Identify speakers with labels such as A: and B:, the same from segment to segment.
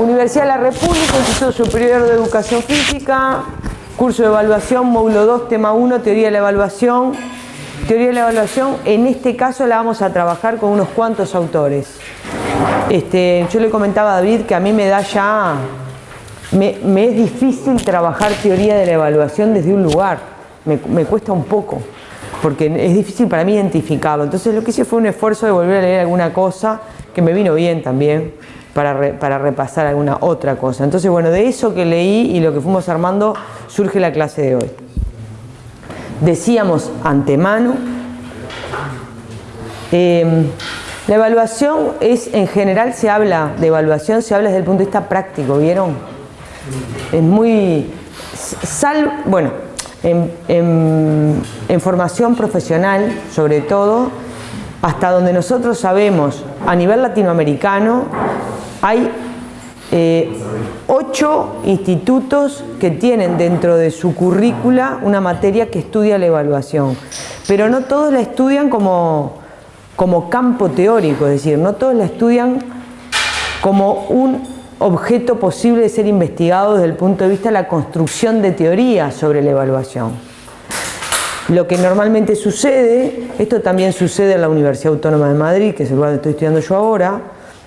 A: Universidad de la República, Instituto Superior de Educación Física, curso de evaluación, módulo 2, tema 1, teoría de la evaluación. Teoría de la evaluación, en este caso la vamos a trabajar con unos cuantos autores. Este, yo le comentaba a David que a mí me da ya, me, es difícil trabajar teoría de la evaluación desde un lugar, me, me cuesta un poco porque es difícil para mí identificarlo. Entonces lo que hice fue un esfuerzo de volver a leer alguna cosa que me vino bien también para, repasar alguna otra cosa. Entonces, bueno, de eso que leí y lo que fuimos armando surge la clase de hoy. Decíamos antemano, em, la evaluación es, en general se habla de evaluación, se habla desde el punto de vista práctico, ¿vieron? Es muy, sal, bueno, en, formación profesional, sobre todo, hasta donde nosotros sabemos, a nivel latinoamericano, hay eh, ocho institutos que tienen dentro de su currícula una materia que estudia la evaluación, pero no todos la estudian como, como campo teórico, es decir, no todos la estudian como un objeto posible de ser investigado desde el punto de vista de la construcción de teorías sobre la evaluación. Lo que normalmente sucede, esto también sucede en la Universidad Autónoma de Madrid, que es el lugar donde estoy estudiando yo ahora,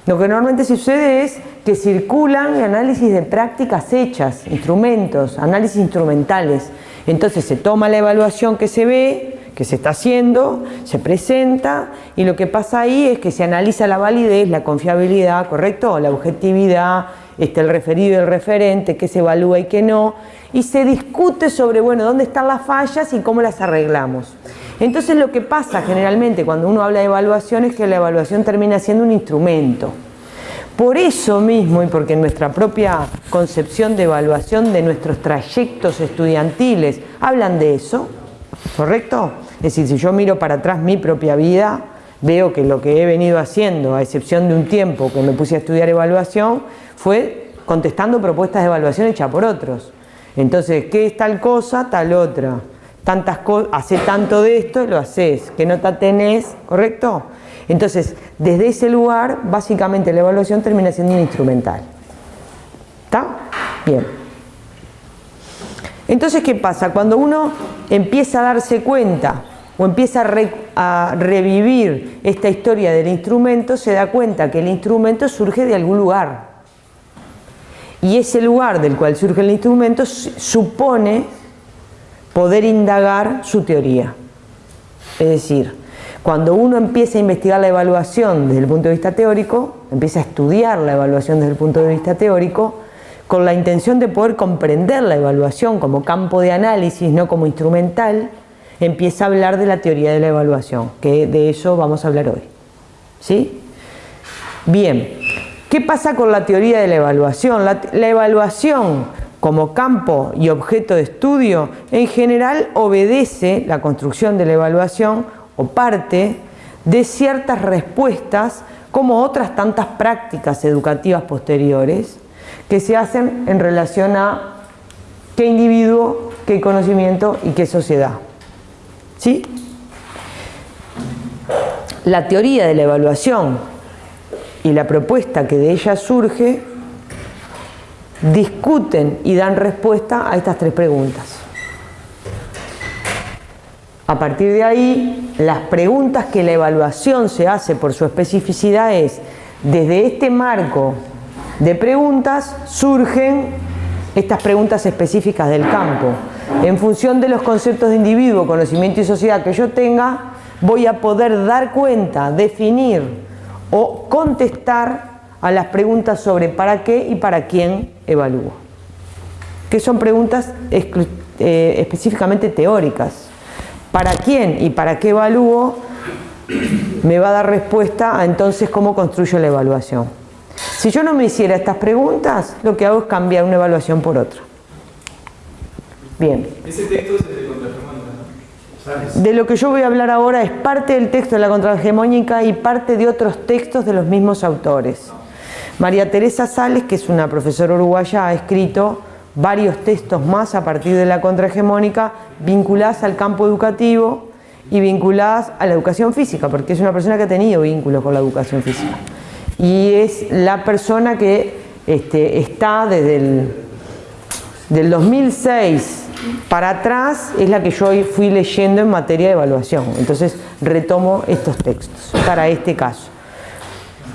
A: lo que normalmente sucede es que circulan análisis de prácticas hechas, instrumentos, análisis instrumentales. Entonces se toma la evaluación que se ve, que se está haciendo, se presenta y lo que pasa ahí es que se analiza la validez, la confiabilidad, ¿correcto? La objetividad, este, el referido y el referente, qué se evalúa y qué no, y se discute sobre, bueno, dónde están las fallas y cómo las arreglamos. Entonces lo que pasa generalmente cuando uno habla de evaluación es que la evaluación termina siendo un instrumento. Por eso mismo, y porque nuestra propia concepción de evaluación de nuestros trayectos estudiantiles hablan de eso, ¿correcto? Es decir, si yo miro para atrás mi propia vida, veo que lo que he venido haciendo, a excepción de un tiempo que me puse a estudiar evaluación, fue contestando propuestas de evaluación hechas por otros. Entonces, ¿qué es tal cosa? Tal otra. Tantas hace tanto de esto y lo haces. ¿Qué nota tenés? ¿Correcto? Entonces, desde ese lugar, básicamente la evaluación termina siendo un instrumental. ¿Está? Bien. Entonces, ¿qué pasa? Cuando uno empieza a darse cuenta o empieza a, revivir esta historia del instrumento, se da cuenta que el instrumento surge de algún lugar. Y ese lugar del cual surge el instrumento supone poder indagar su teoría. Es decir, cuando uno empieza a investigar la evaluación desde el punto de vista teórico, empieza a estudiar la evaluación desde el punto de vista teórico, con la intención de poder comprender la evaluación como campo de análisis, no como instrumental, empieza a hablar de la teoría de la evaluación, que de eso vamos a hablar hoy. ¿Sí? Bien, ¿qué pasa con la teoría de la evaluación? La, la evaluación como campo y objeto de estudio en general obedece la construcción de la evaluación o parte de ciertas respuestas como otras tantas prácticas educativas posteriores que se hacen en relación a qué individuo, qué conocimiento y qué sociedad. ¿Sí? La teoría de la evaluación y la propuesta que de ella surge discuten y dan respuesta a estas tres preguntas. A partir de ahí, las preguntas que la evaluación se hace por su especificidad es, desde este marco de preguntas surgen estas preguntas específicas del campo. En función de los conceptos de individuo, conocimiento y sociedad que yo tenga, voy a poder dar cuenta, definir o contestar a las preguntas sobre para qué y para quién evalúo. Que son preguntas eh, específicamente teóricas. ¿Para quién y para qué evalúo? Me va a dar respuesta a entonces cómo construyo la evaluación. Si yo no me hiciera estas preguntas, lo que hago es cambiar una evaluación por otra. Bien. Ese texto es de contrahegemónica, De lo que yo voy a hablar ahora es parte del texto de la contrahegemónica y parte de otros textos de los mismos autores. María Teresa Sales, que es una profesora uruguaya, ha escrito varios textos más a partir de la contrahegemónica vinculadas al campo educativo y vinculadas a la educación física, porque es una persona que ha tenido vínculos con la educación física. y es la persona que este, está desde el del 2006 para atrás, es la que yo fui leyendo en materia de evaluación. Entonces retomo estos textos para este caso.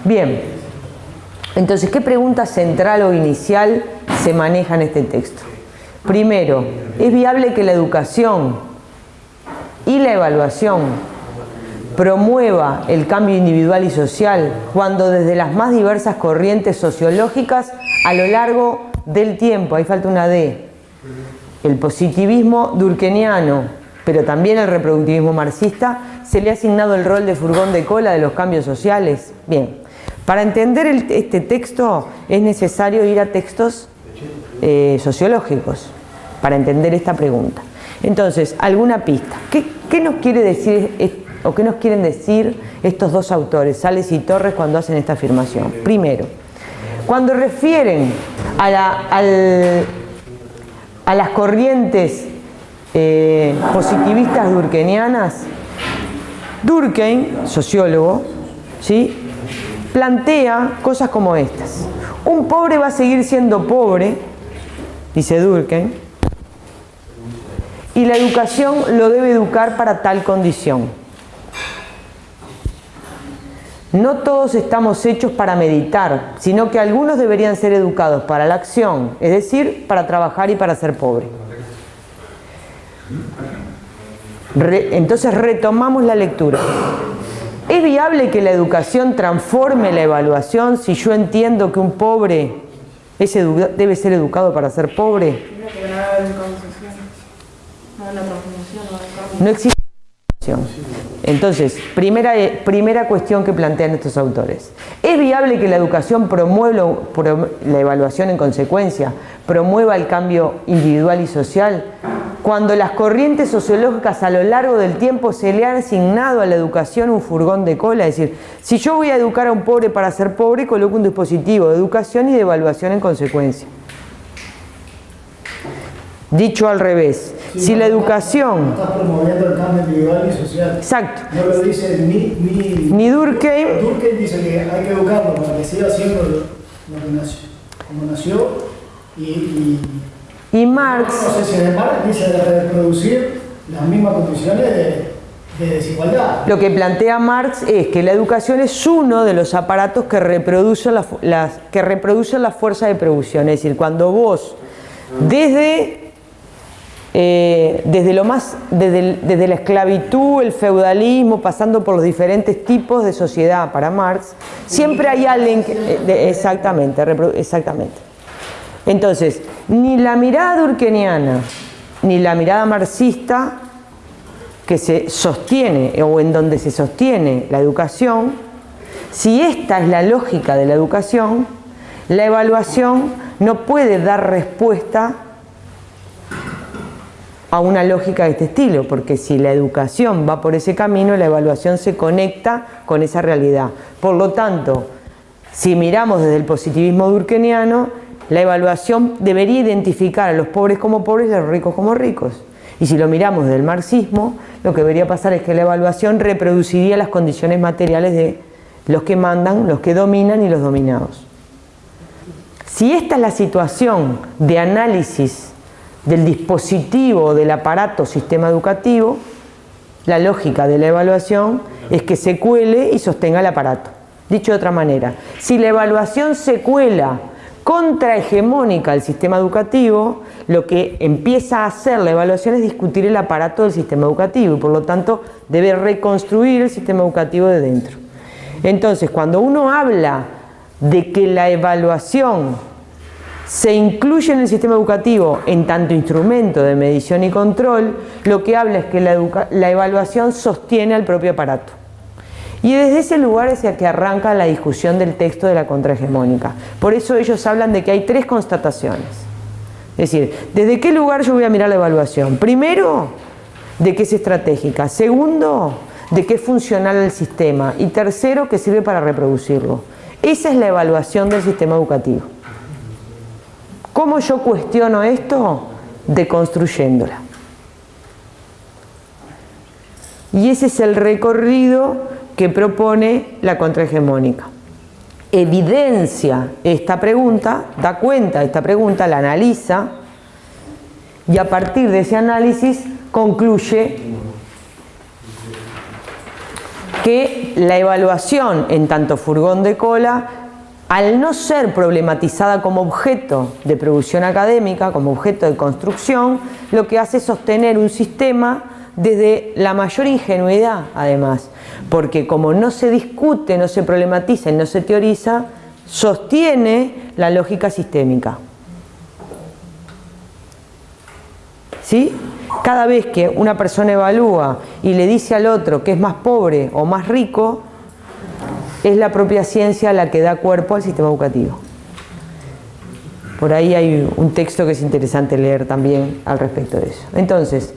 A: Bien, entonces, ¿qué pregunta central o inicial se maneja en este texto? Primero, ¿es viable que la educación y la evaluación promueva el cambio individual y social cuando desde las más diversas corrientes sociológicas a lo largo del tiempo, ahí falta una D, el positivismo durkheimiano, pero también el reproductivismo marxista, se le ha asignado el rol de furgón de cola de los cambios sociales. Bien, para entender este texto es necesario ir a textos eh, sociológicos para entender esta pregunta. Entonces, alguna pista. ¿Qué, nos quiere decir o qué nos quieren decir estos dos autores, Sales y Torres, cuando hacen esta afirmación? Primero, cuando refieren a, las corrientes eh, positivistas durkheimianas, Durkheim, sociólogo, ¿sí? Plantea cosas como estas. Un pobre va a seguir siendo pobre, dice Durkheim, y la educación lo debe educar para tal condición. No todos estamos hechos para meditar, sino que algunos deberían ser educados para la acción, es decir, para trabajar y para ser pobre. entonces retomamos la lectura. ¿Es viable que la educación transforme la evaluación si yo entiendo que un pobre debe ser educado para ser pobre? No existe entonces, primera, primera cuestión que plantean estos autores. ¿Es viable que la educación promueva la evaluación en consecuencia, promueva el cambio individual y social? Cuando las corrientes sociológicas a lo largo del tiempo se le han asignado a la educación un furgón de cola, es decir, si yo voy a educar a un pobre para ser pobre, coloco un dispositivo de educación y de evaluación en consecuencia. Dicho al revés, si la educación...
B: Estás promoviendo el cambio individual y social.
A: Exacto.
B: No lo dice ni, ni,
A: ni Durkheim.
B: Durkheim dice que hay que educarlo para que siga siendo lo, que nació, como nació y, y,
A: y Marx...
B: No sé si de Marx dice de reproducir las mismas condiciones de, de desigualdad.
A: Lo que plantea Marx es que la educación es uno de los aparatos que reproducen la, las, que reproducen la fuerza de producción. Es decir, cuando vos desde eh, desde, lo más, desde, la esclavitud, el feudalismo, pasando por los diferentes tipos de sociedad para Marx, siempre hay alguien que, exactamente, exactamente. Entonces, ni la mirada durkheimiana ni la mirada marxista que se sostiene o en donde se sostiene la educación, si esta es la lógica de la educación, la evaluación no puede dar respuesta a una lógica de este estilo, porque si la educación va por ese camino, la evaluación se conecta con esa realidad. Por lo tanto, si miramos desde el positivismo durkheimiano, la evaluación debería identificar a los pobres como pobres y a los ricos como ricos. Y si lo miramos desde el marxismo, lo que debería pasar es que la evaluación reproduciría las condiciones materiales de los que mandan, los que dominan y los dominados. Si esta es la situación de análisis del dispositivo, del aparato sistema educativo, la lógica de la evaluación es que se cuele y sostenga el aparato. Dicho de otra manera, si la evaluación se cuela contrahegemónica al sistema educativo, lo que empieza a hacer la evaluación es discutir el aparato del sistema educativo y por lo tanto debe reconstruir el sistema educativo de dentro. Entonces, cuando uno habla de que la evaluación se incluye en el sistema educativo en tanto instrumento de medición y control, lo que habla es que la, evaluación sostiene al propio aparato. Y desde ese lugar es el que arranca la discusión del texto de la contrahegemónica. Por eso ellos hablan de que hay tres constataciones. Es decir, ¿desde qué lugar yo voy a mirar la evaluación? Primero, de qué es estratégica. Segundo, de qué es funcional el sistema. Y tercero, que sirve para reproducirlo. Esa es la evaluación del sistema educativo. ¿Cómo yo cuestiono esto? Deconstruyéndola. Y ese es el recorrido que propone la contrahegemónica. evidencia esta pregunta, da cuenta de esta pregunta, la analiza y a partir de ese análisis concluye que la evaluación en tanto furgón de cola, al no ser problematizada como objeto de producción académica, como objeto de construcción, lo que hace es sostener un sistema desde la mayor ingenuidad, además, porque como no se discute, no se problematiza y no se teoriza, sostiene la lógica sistémica. ¿Sí? Cada vez que una persona evalúa y le dice al otro que es más pobre o más rico, es la propia ciencia la que da cuerpo al sistema educativo. Por ahí hay un texto que es interesante leer también al respecto de eso. Entonces,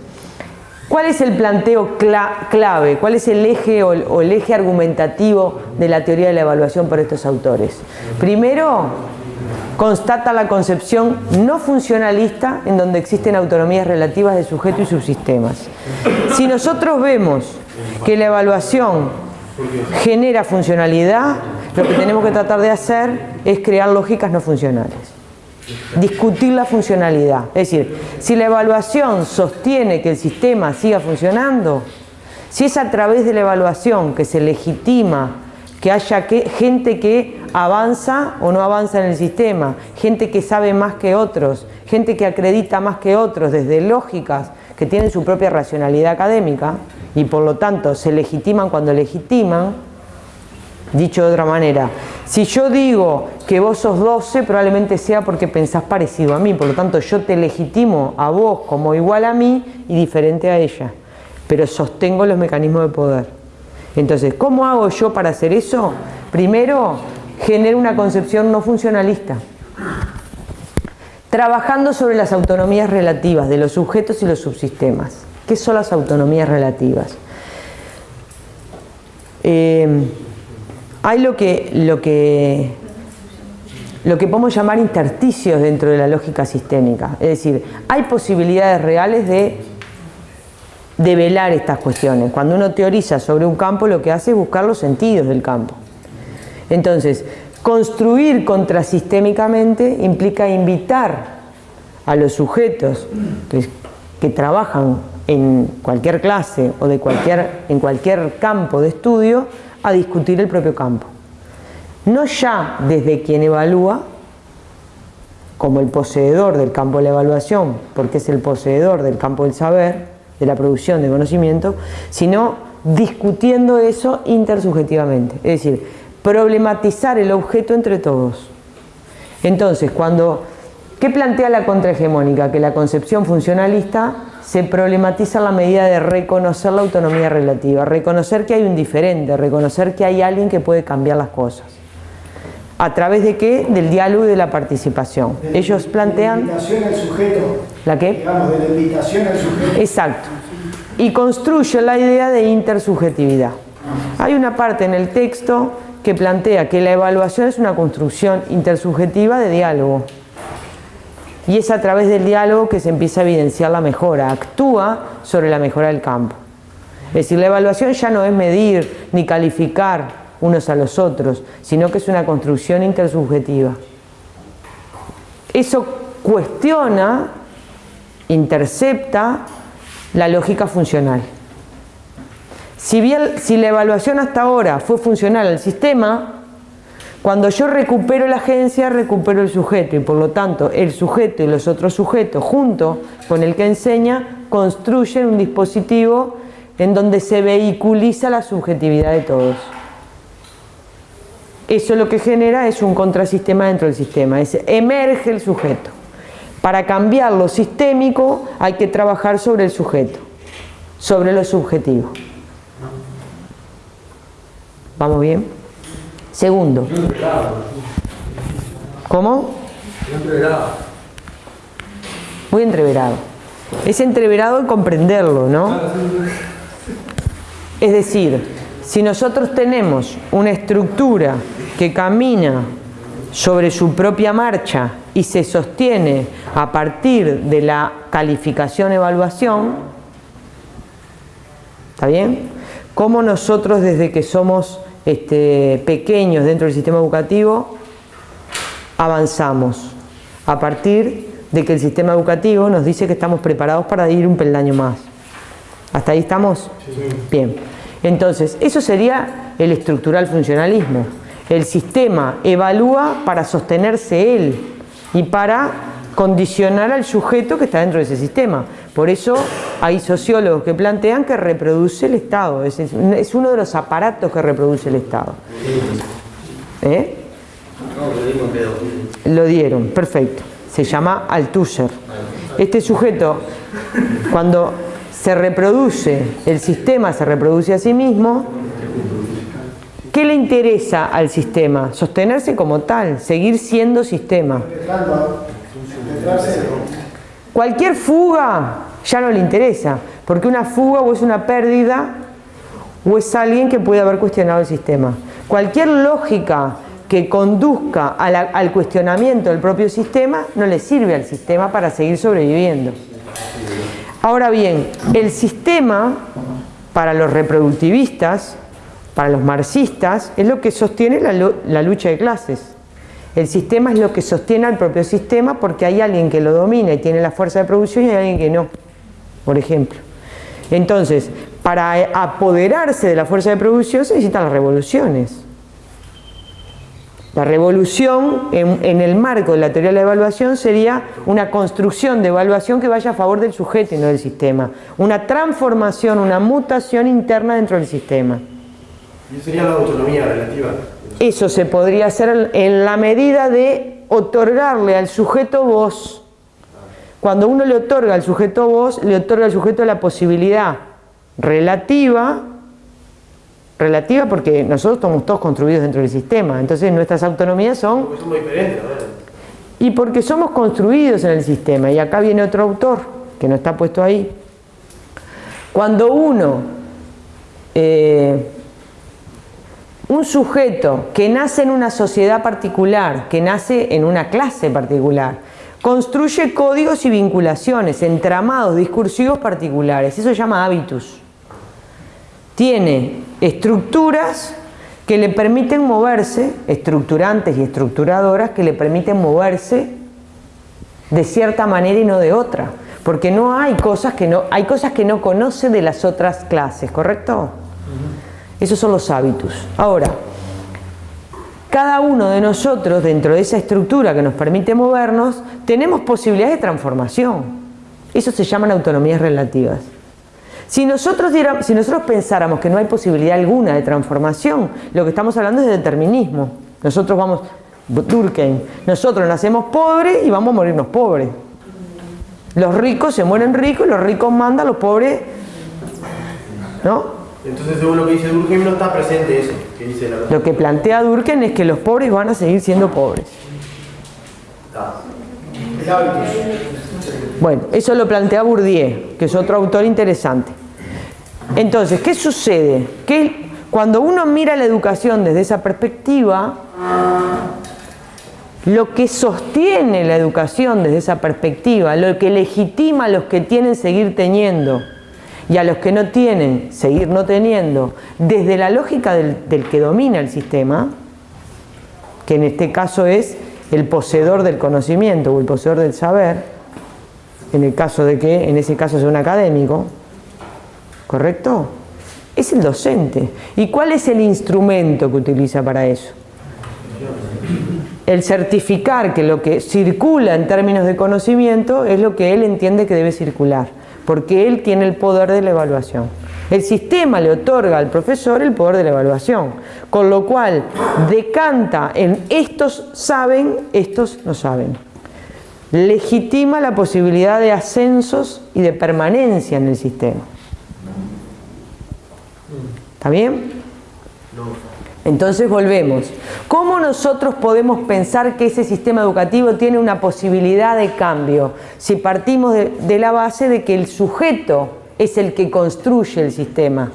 A: ¿cuál es el planteo clave? ¿Cuál es el eje o el eje argumentativo de la teoría de la evaluación por estos autores? Primero, constata la concepción no funcionalista en donde existen autonomías relativas de sujeto y subsistemas. Si nosotros vemos que la evaluación genera funcionalidad, lo que tenemos que tratar de hacer es crear lógicas no funcionales. Discutir la funcionalidad. Es decir, si la evaluación sostiene que el sistema siga funcionando, si es a través de la evaluación que se legitima que haya gente que avanza o no avanza en el sistema, gente que sabe más que otros, gente que acredita más que otros desde lógicas que tienen su propia racionalidad académica y por lo tanto se legitiman cuando legitiman, dicho de otra manera, si yo digo que vos sos 12 probablemente sea porque pensás parecido a mí, por lo tanto yo te legitimo a vos como igual a mí y diferente a ella, pero sostengo los mecanismos de poder. Entonces, ¿cómo hago yo para hacer eso? Primero, genero una concepción no funcionalista. Trabajando sobre las autonomías relativas de los sujetos y los subsistemas. ¿Qué son las autonomías relativas? Eh, hay lo que, lo, que, lo que podemos llamar intersticios dentro de la lógica sistémica. Es decir, hay posibilidades reales de develar estas cuestiones. Cuando uno teoriza sobre un campo lo que hace es buscar los sentidos del campo. Entonces, construir contrasistémicamente implica invitar a los sujetos que, trabajan en cualquier clase o de cualquier, en cualquier campo de estudio a discutir el propio campo. No ya desde quien evalúa, como el poseedor del campo de la evaluación, porque es el poseedor del campo del saber, de la producción de conocimiento, sino discutiendo eso intersubjetivamente, es decir, problematizar el objeto entre todos. Entonces, cuando, ¿qué plantea la contrahegemónica? Que la concepción funcionalista se problematiza la medida de reconocer la autonomía relativa, reconocer que hay un diferente, reconocer que hay alguien que puede cambiar las cosas. ¿A través de qué? Del diálogo y de la participación. Ellos plantean...
B: De la invitación al sujeto.
A: ¿La qué?
B: Digamos, de la invitación al sujeto.
A: Exacto. Y construye la idea de intersubjetividad. Hay una parte en el texto que plantea que la evaluación es una construcción intersubjetiva de diálogo. Y es a través del diálogo que se empieza a evidenciar la mejora, actúa sobre la mejora del campo. Es decir, la evaluación ya no es medir ni calificar unos a los otros, sino que es una construcción intersubjetiva. Eso cuestiona, intercepta la lógica funcional. Si, bien, si la evaluación hasta ahora fue funcional al sistema, cuando yo recupero la agencia, recupero el sujeto y por lo tanto el sujeto y los otros sujetos junto con el que enseña construyen un dispositivo en donde se vehiculiza la subjetividad de todos. Eso lo que genera es un contrasistema dentro del sistema, emerge el sujeto. Para cambiar lo sistémico hay que trabajar sobre el sujeto, sobre lo subjetivo. ¿Vamos bien? Segundo. ¿Cómo? Muy entreverado. Es entreverado en comprenderlo, ¿no? Es decir, si nosotros tenemos una estructura que camina sobre su propia marcha y se sostiene a partir de la calificación-evaluación, ¿está bien? ¿Cómo nosotros desde que somos este, pequeños dentro del sistema educativo, avanzamos a partir de que el sistema educativo nos dice que estamos preparados para ir un peldaño más. ¿Hasta ahí estamos? Bien. Entonces, eso sería el estructural funcionalismo. El sistema evalúa para sostenerse él y para condicionar al sujeto que está dentro de ese sistema. Por eso hay sociólogos que plantean que reproduce el Estado, es, uno de los aparatos que reproduce el Estado. ¿Eh? Lo dieron, perfecto. Se llama Althusser. Este sujeto, cuando se reproduce, el sistema se reproduce a sí mismo, ¿qué le interesa al sistema? Sostenerse como tal, seguir siendo sistema. Cualquier fuga ya no le interesa, porque una fuga o es una pérdida o es alguien que puede haber cuestionado el sistema. Cualquier lógica que conduzca al cuestionamiento del propio sistema no le sirve al sistema para seguir sobreviviendo. Ahora bien, el sistema para los reproductivistas, para los marxistas, es lo que sostiene la lucha de clases. El sistema es lo que sostiene al propio sistema porque hay alguien que lo domina y tiene la fuerza de producción y hay alguien que no, por ejemplo. Entonces, para apoderarse de la fuerza de producción se necesitan las revoluciones. La revolución en, el marco de la teoría de la evaluación sería una construcción de evaluación que vaya a favor del sujeto y no del sistema. Una transformación, una mutación interna dentro del sistema.
C: ¿Y sería la autonomía relativa?
A: Eso se podría hacer en la medida de otorgarle al sujeto voz. Cuando uno le otorga al sujeto voz, le otorga al sujeto la posibilidad relativa, relativa porque nosotros estamos todos construidos dentro del sistema, entonces nuestras autonomías son...
C: Porque somos diferentes,
A: Y porque somos construidos en el sistema, y acá viene otro autor, que no está puesto ahí. Cuando uno eh, un sujeto que nace en una sociedad particular, que nace en una clase particular, construye códigos y vinculaciones, entramados discursivos particulares, eso se llama hábitus. Tiene estructuras que le permiten moverse, estructurantes y estructuradoras que le permiten moverse de cierta manera y no de otra, porque no hay cosas que no, hay cosas que no conoce de las otras clases, ¿correcto? Esos son los hábitos. Ahora, cada uno de nosotros, dentro de esa estructura que nos permite movernos, tenemos posibilidades de transformación. Eso se llaman autonomías relativas. Si nosotros, si nosotros pensáramos que no hay posibilidad alguna de transformación, lo que estamos hablando es de determinismo. Nosotros vamos, Durkheim, nosotros nacemos pobres y vamos a morirnos pobres. Los ricos se mueren ricos, los ricos mandan, los pobres, ¿no?
C: Entonces, según lo que dice Durkheim, no está presente eso que dice la
A: Lo que plantea Durkheim es que los pobres van a seguir siendo pobres. Bueno, eso lo plantea Bourdieu, que es otro autor interesante. Entonces, ¿qué sucede? Que cuando uno mira la educación desde esa perspectiva, lo que sostiene la educación desde esa perspectiva, lo que legitima a los que tienen seguir teniendo, y a los que no tienen, seguir no teniendo, desde la lógica del, que domina el sistema, que en este caso es el poseedor del conocimiento o el poseedor del saber, en el caso de que en ese caso sea un académico, ¿correcto? Es el docente. ¿Y cuál es el instrumento que utiliza para eso? El certificar que lo que circula en términos de conocimiento es lo que él entiende que debe circular porque él tiene el poder de la evaluación. El sistema le otorga al profesor el poder de la evaluación, con lo cual decanta en estos saben, estos no saben. Legitima la posibilidad de ascensos y de permanencia en el sistema. ¿Está bien? Entonces volvemos. ¿Cómo nosotros podemos pensar que ese sistema educativo tiene una posibilidad de cambio si partimos de, la base de que el sujeto es el que construye el sistema?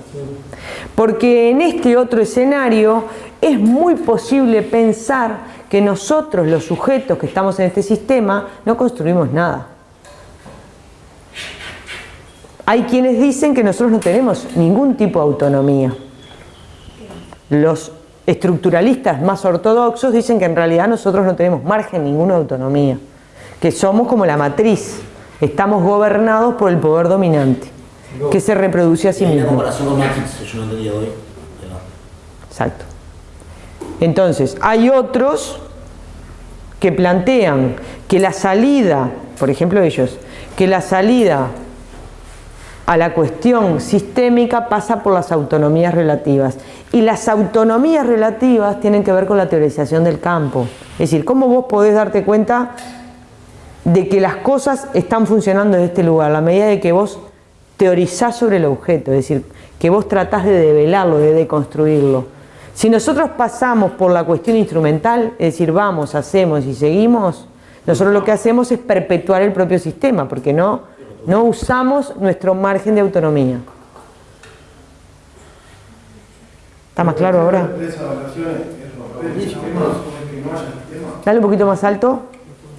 A: Porque en este otro escenario es muy posible pensar que nosotros, los sujetos que estamos en este sistema, no construimos nada. Hay quienes dicen que nosotros no tenemos ningún tipo de autonomía. Los estructuralistas más ortodoxos dicen que en realidad nosotros no tenemos margen ninguno de autonomía, que somos como la matriz, estamos gobernados por el poder dominante, que se reproduce a sí mismo.
D: comparación con Matrix, que yo no entendía hoy. pero-
A: Exacto. Entonces, hay otros que plantean que la salida, por ejemplo ellos, que la salida a la cuestión sistémica pasa por las autonomías relativas. Y las autonomías relativas tienen que ver con la teorización del campo. Es decir, cómo vos podés darte cuenta de que las cosas están funcionando en este lugar, a medida de que vos teorizás sobre el objeto, es decir, que vos tratás de develarlo, de deconstruirlo. Si nosotros pasamos por la cuestión instrumental, es decir, vamos, hacemos y seguimos, nosotros lo que hacemos es perpetuar el propio sistema, porque no, no usamos nuestro margen de autonomía. ¿Está más claro ahora? Dale un poquito más alto.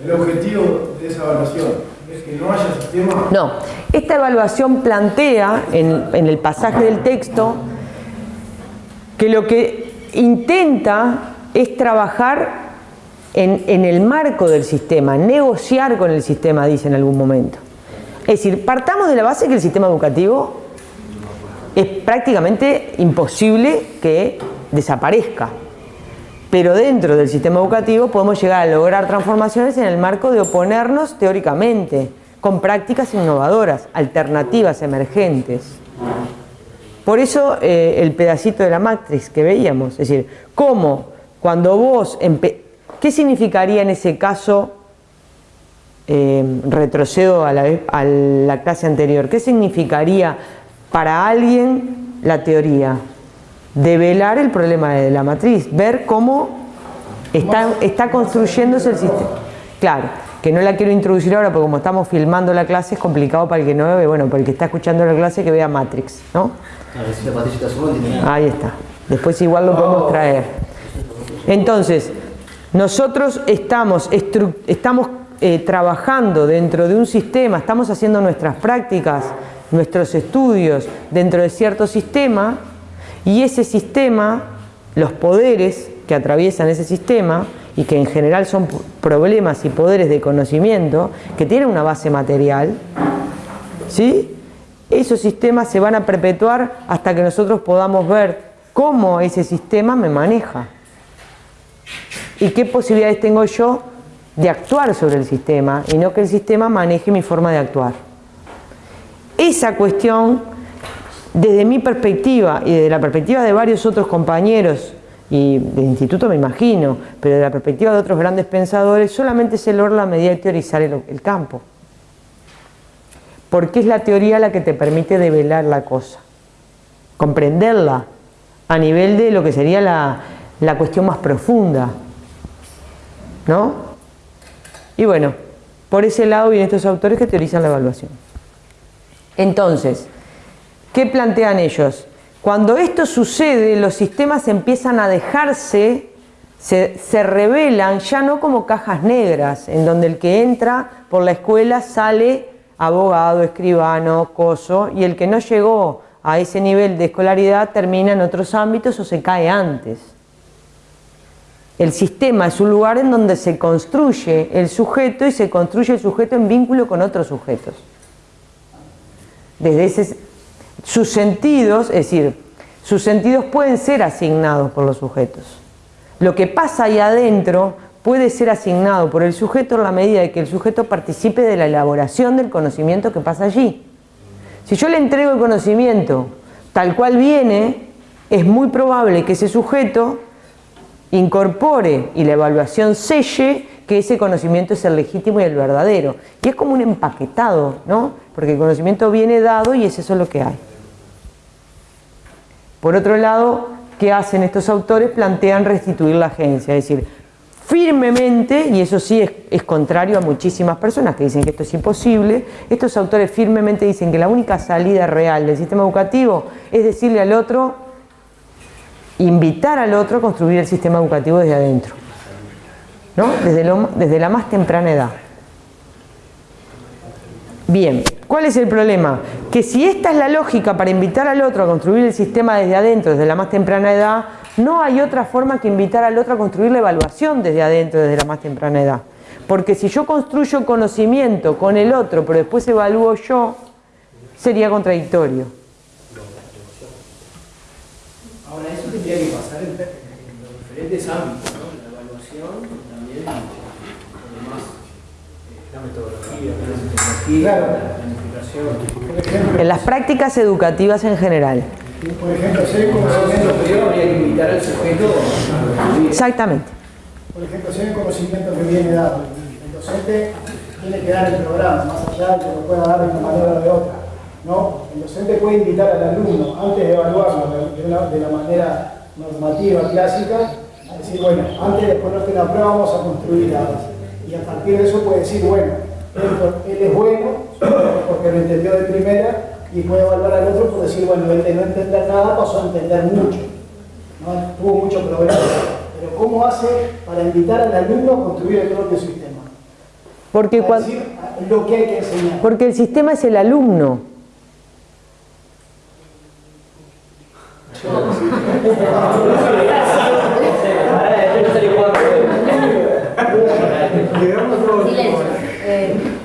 E: El objetivo de esa evaluación es que no haya sistema.
A: No, esta evaluación plantea en, en el pasaje del texto que lo que intenta es trabajar en, en el marco del sistema, negociar con el sistema, dice en algún momento. Es decir, partamos de la base que el sistema educativo es prácticamente imposible que desaparezca. Pero dentro del sistema educativo podemos llegar a lograr transformaciones en el marco de oponernos teóricamente, con prácticas innovadoras, alternativas emergentes. Por eso eh, el pedacito de la matriz que veíamos, es decir, cómo cuando vos, ¿qué significaría en ese caso, eh, retrocedo vez- a la clase anterior, qué significaría para alguien la teoría? Develar el problema de la matriz, ver cómo está, está construyéndose el sistema. Claro, que no la quiero introducir ahora porque como estamos filmando la clase es complicado para el que no ve, bueno, para el que está escuchando la clase que vea Matrix, ¿no? Ahí está. Después igual lo podemos traer. Entonces, nosotros estamos, estamos eh, trabajando dentro de un sistema, estamos haciendo nuestras prácticas, nuestros estudios dentro de cierto sistema y ese sistema, los poderes que atraviesan ese sistema y que en general son problemas y poderes de conocimiento que tienen una base material, ¿sí? Esos sistemas se van a perpetuar hasta que nosotros podamos ver cómo ese sistema me maneja y qué posibilidades tengo yo de actuar sobre el sistema y no que el sistema maneje mi forma de actuar. Esa cuestión, desde mi perspectiva y desde la perspectiva de varios otros compañeros y del instituto me imagino, pero de la perspectiva de otros grandes pensadores, solamente se logra a medida de teorizar el- el campo porque es la teoría la que te permite develar la cosa, comprenderla a nivel de lo que sería la, la cuestión más profunda, ¿no? Y bueno, por ese lado vienen estos autores que teorizan la evaluación. Entonces, ¿qué plantean ellos? Cuando esto sucede, los sistemas empiezan a dejarse, se, se revelan ya no como cajas negras, en donde el que entra por la escuela sale abogado, escribano, coso, y el que no llegó a ese nivel de escolaridad termina en otros ámbitos o se cae antes. El sistema es un lugar en donde se construye el sujeto y se construye el sujeto en vínculo con otros sujetos. Desde ese, sus sentidos, es decir, sus sentidos pueden ser asignados por los sujetos. Lo que pasa ahí adentro puede ser asignado por el sujeto en la medida de que el sujeto participe de la elaboración del conocimiento que pasa allí. Si yo le entrego el conocimiento tal cual viene, es muy probable que ese sujeto incorpore y la evaluación selle que ese conocimiento es el legítimo y el verdadero. Y es como un empaquetado, ¿no? Porque el conocimiento viene dado y es eso lo que hay. Por otro lado, ¿qué hacen estos autores? Plantean restituir la agencia, es decir, firmemente, y eso sí es, es contrario a muchísimas personas que dicen que esto es imposible, estos autores firmemente dicen que la única salida real del sistema educativo es decirle al otro, invitar al otro a construir el sistema educativo desde adentro, ¿no? desde, desde la más temprana edad. Bien, ¿cuál es el problema? que si esta es la lógica para invitar al otro a construir el sistema desde adentro, desde la más temprana edad, no hay otra forma que invitar al otro a construir la evaluación desde adentro, desde la más temprana edad. Porque si yo construyo conocimiento con el otro, pero después evalúo yo, sería contradictorio.
E: Ahora, eso tendría que pasar en, los diferentes ámbitos, ¿no? La evaluación, también, además,
A: En las prácticas educativas en general.
B: Por ejemplo, si hay conocimiento,
E: habría que invitar al sujeto a
A: Exactamente.
B: por ejemplo, si hay conocimiento que viene dado, el docente tiene que dar el programa, más allá de que lo pueda dar de una manera o de otra. ¿no? El docente puede invitar al alumno, antes de evaluarlo de, la, de la manera normativa, clásica, a decir, bueno, antes de ponerte la prueba vamos a construir la base. Y a partir de eso puede decir, bueno, él, él es bueno, porque lo entendió de primera, y puede evaluar al otro por decir, bueno, él de no entender nada pasó a entender mucho. ¿no? Tuvo mucho problema. Pero ¿cómo hace para invitar al alumno a construir el propio sistema?
A: Porque, cuando,
B: decir lo que hay que enseñar.
A: porque el sistema es el alumno.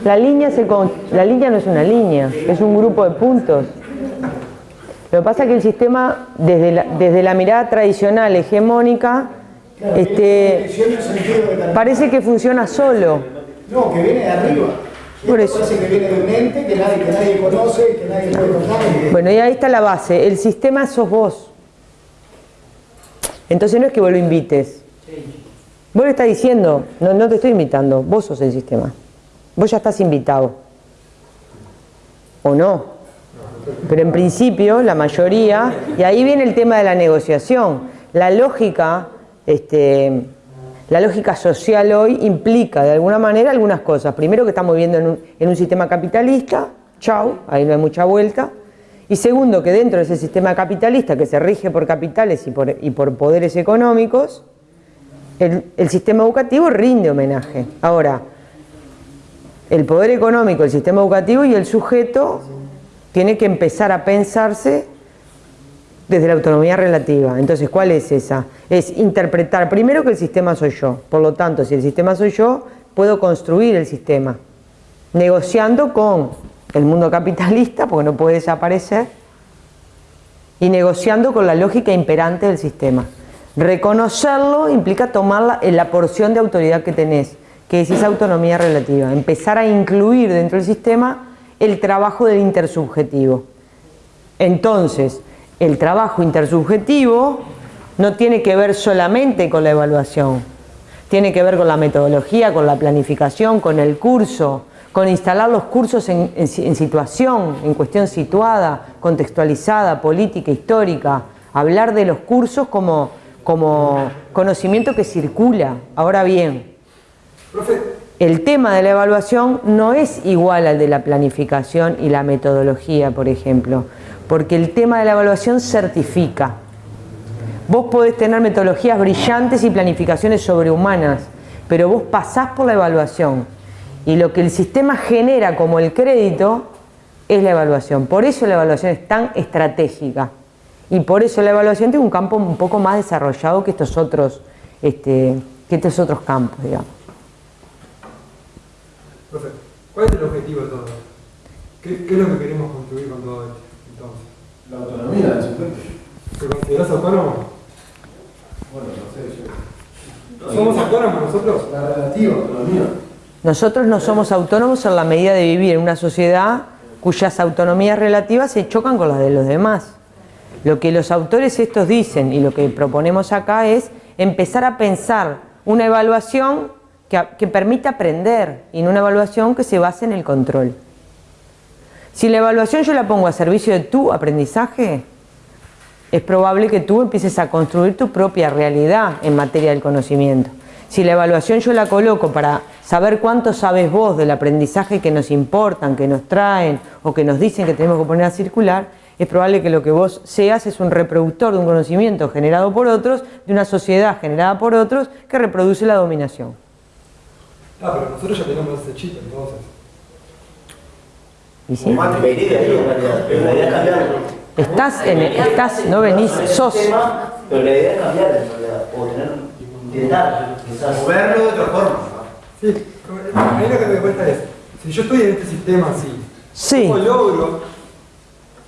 A: La línea, se con- la línea no es una línea, es un grupo de puntos. Lo que pasa es que el sistema, desde la, desde la mirada tradicional, hegemónica, este, parece que funciona solo.
B: No, que viene de arriba.
A: Por
B: Esto
A: eso.
B: Parece que viene de un ente que nadie, que nadie conoce, que nadie puede.
A: Bueno, y ahí está la base. El sistema sos vos. Entonces no es que vos lo invites. Vos le estás diciendo, no, te estoy invitando, vos sos el sistema. Vos ya estás invitado. ¿O no? Pero en principio, la mayoría, y ahí viene el tema de la negociación. La lógica, este, la lógica social hoy implica de alguna manera algunas cosas. Primero que estamos viviendo en un, sistema capitalista, chau, ahí no hay mucha vuelta. Y segundo, que dentro de ese sistema capitalista que se rige por capitales y por poderes económicos, el, el sistema educativo rinde homenaje. Ahora, el poder económico, el sistema educativo y el sujeto tiene que empezar a pensarse desde la autonomía relativa. Entonces, ¿cuál es esa? Es interpretar primero que el sistema soy yo. Por lo tanto, si el sistema soy yo, puedo construir el sistema, negociando con el mundo capitalista, porque no puede desaparecer, y negociando con la lógica imperante del sistema. Reconocerlo implica tomar la, la porción de autoridad que tenés, que es esa autonomía relativa. Empezar a incluir dentro del sistema el trabajo del intersubjetivo. Entonces, el trabajo intersubjetivo no tiene que ver solamente con la evaluación, tiene que ver con la metodología, con la planificación, con el curso, con instalar los cursos en situación, en cuestión situada, contextualizada, política, histórica, hablar de los cursos como, como conocimiento que circula. Ahora bien, el tema de la evaluación no es igual al de la planificación y la metodología, por ejemplo, porque el tema de la evaluación certifica. Vos podés tener metodologías brillantes y planificaciones sobrehumanas, pero vos pasás por la evaluación y lo que el sistema genera como el crédito es la evaluación. Por eso la evaluación es tan estratégica y por eso la evaluación tiene un campo un poco más desarrollado que estos otros, este, que estos otros campos, digamos.
F: Profe, ¿cuál es el objetivo de todo esto? ¿Qué, ¿Qué es lo que queremos construir con todo esto? Entonces,
E: La autonomía del sujeto.
F: ¿te consideras autónomo?
E: Bueno, no sé, yo.
F: ¿Somos autónomos nosotros?
E: La relativa autonomía.
A: Nosotros no somos autónomos en la medida de vivir en una sociedad cuyas autonomías relativas se chocan con las de los demás. Lo que los autores estos dicen y lo que proponemos acá es empezar a pensar una evaluación que, permita aprender y una evaluación que se base en el control. Si la evaluación yo la pongo a servicio de tu aprendizaje, es probable que tú empieces a construir tu propia realidad en materia del conocimiento. Si la evaluación yo la coloco para saber cuánto sabes vos del aprendizaje que nos importan, que nos traen o que nos dicen que tenemos que poner a circular, es probable que lo que vos seas es un reproductor de un conocimiento generado por otros, de una sociedad generada por otros que reproduce la dominación.
F: Ah, pero nosotros ya tenemos ese chip entonces.
A: ¿Y sí?
D: Ahí en realidad. Pero la idea es cambiar.
A: Estás, en, estás, no venís, sos.
D: Pero la idea es cambiar en realidad. O tener, intentar, quizás.
C: Moverlo de otra forma.
F: Sí, a mí lo que me cuesta es, si yo estoy en este sistema así,
A: Sí.
F: ¿cómo logro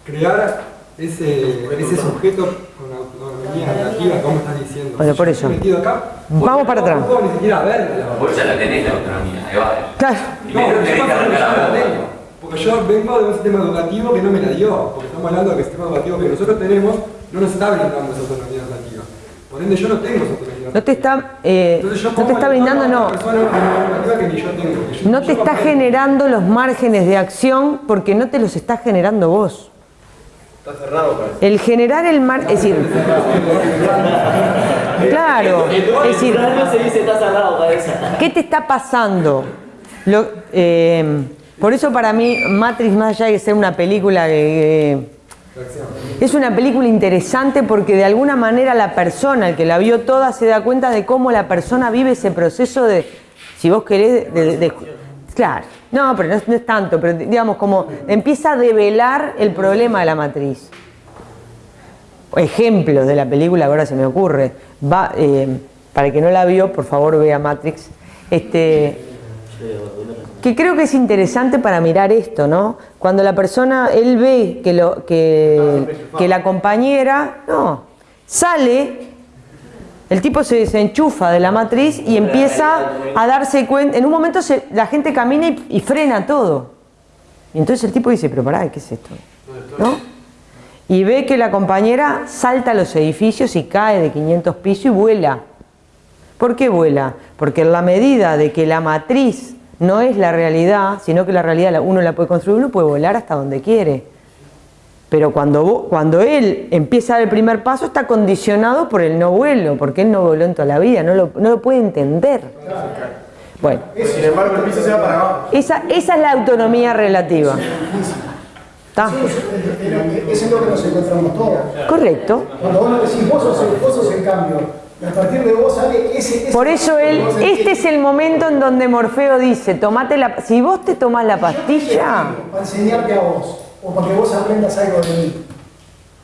F: crear ese, ese sujeto con autonomía relativa, como estás diciendo?
A: Bueno, por eso.
F: metido acá,
A: Vamos para atrás.
F: No puedo ni siquiera verla.
G: Vos ya la tenés la autonomía, ahí va.
A: Claro.
F: No,
G: Primero tenés que arrancar
F: la. Porque yo vengo de un sistema educativo que no me la dio. Porque estamos hablando de que el sistema educativo que nosotros tenemos no nos está brindando esa autonomía relativa. Por ende, yo no tengo esa autonomía
A: No te está, eh,
F: Entonces yo
A: no te está brindando, no.
F: persona educativa que ni yo tengo, que yo-
A: No
F: yo
A: te está generando los márgenes de acción porque no te los está generando vos.
C: Está cerrado, parece.
A: El generar el mar, es decir, claro, es decir,
D: se dice está cerrado, cabeza.
A: ¿qué te está pasando? Lo- eh, por eso para mí Matrix más allá de ser una película que, es una película interesante porque de alguna manera la persona, el que la vio toda, se da cuenta de cómo la persona vive ese proceso de, si vos querés, de, de- claro, no, pero no es, tanto, pero digamos como empieza a develar el problema de la matriz. Ejemplos de la película, ahora se me ocurre. Va, eh, para el que no la vio, por favor vea Matrix. Este, que creo que es interesante para mirar esto, ¿no? Cuando la persona, él ve que, lo, que la compañera, no, sale, el tipo se desenchufa de la matriz y empieza a darse cuenta, en un momento se- la gente camina y, frena todo. Y entonces el tipo dice, pero pará, ¿qué es esto? ¿No? Y ve que la compañera salta a los edificios y cae de 500 pisos y vuela. ¿Por qué vuela? Porque en la medida de que la matriz no es la realidad, sino que la realidad uno la puede construir, uno puede volar hasta donde quiere. Pero cuando, cuando él empieza a dar el primer paso está condicionado por el no vuelo, porque él no voló en toda la vida, no lo, no lo puede entender. Bueno,
C: Sin embargo, el piso se va para abajo.
A: esa, esa es la autonomía relativa. ¿Está?
B: Eso es lo que nos encontramos todos.
A: Correcto.
B: Cuando vos nos decís, vos sos, el, vos sos el cambio, a partir de vos sale ese... ese
A: Por eso él, este es el momento en donde Morfeo dice, tomate la, si vos te tomás la pastilla,
B: Para enseñarte a vos, o para que vos aprendas algo de mí.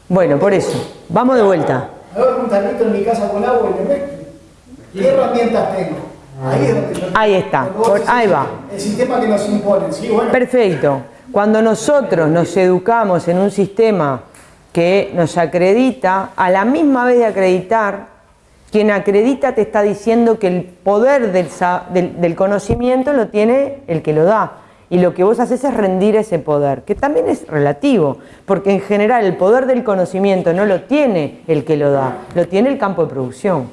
A: bueno, por eso, vamos de vuelta.
B: A ver, un tanito en mi casa con agua y le meto. ¿Qué herramientas tengo? Ahí es donde yo...
A: Ahí está, por- ahí va.
B: El sistema que nos imponen, ¿sí? Bueno,
A: Perfecto. Cuando nosotros nos educamos en un sistema que nos acredita, a la misma vez de acreditar, quien acredita te está diciendo que el poder del, sa- del- del conocimiento lo tiene el que lo da. Y lo que vos haces es rendir ese poder, que también es relativo, porque en general el poder del conocimiento no lo tiene el que lo da, lo tiene el campo de producción.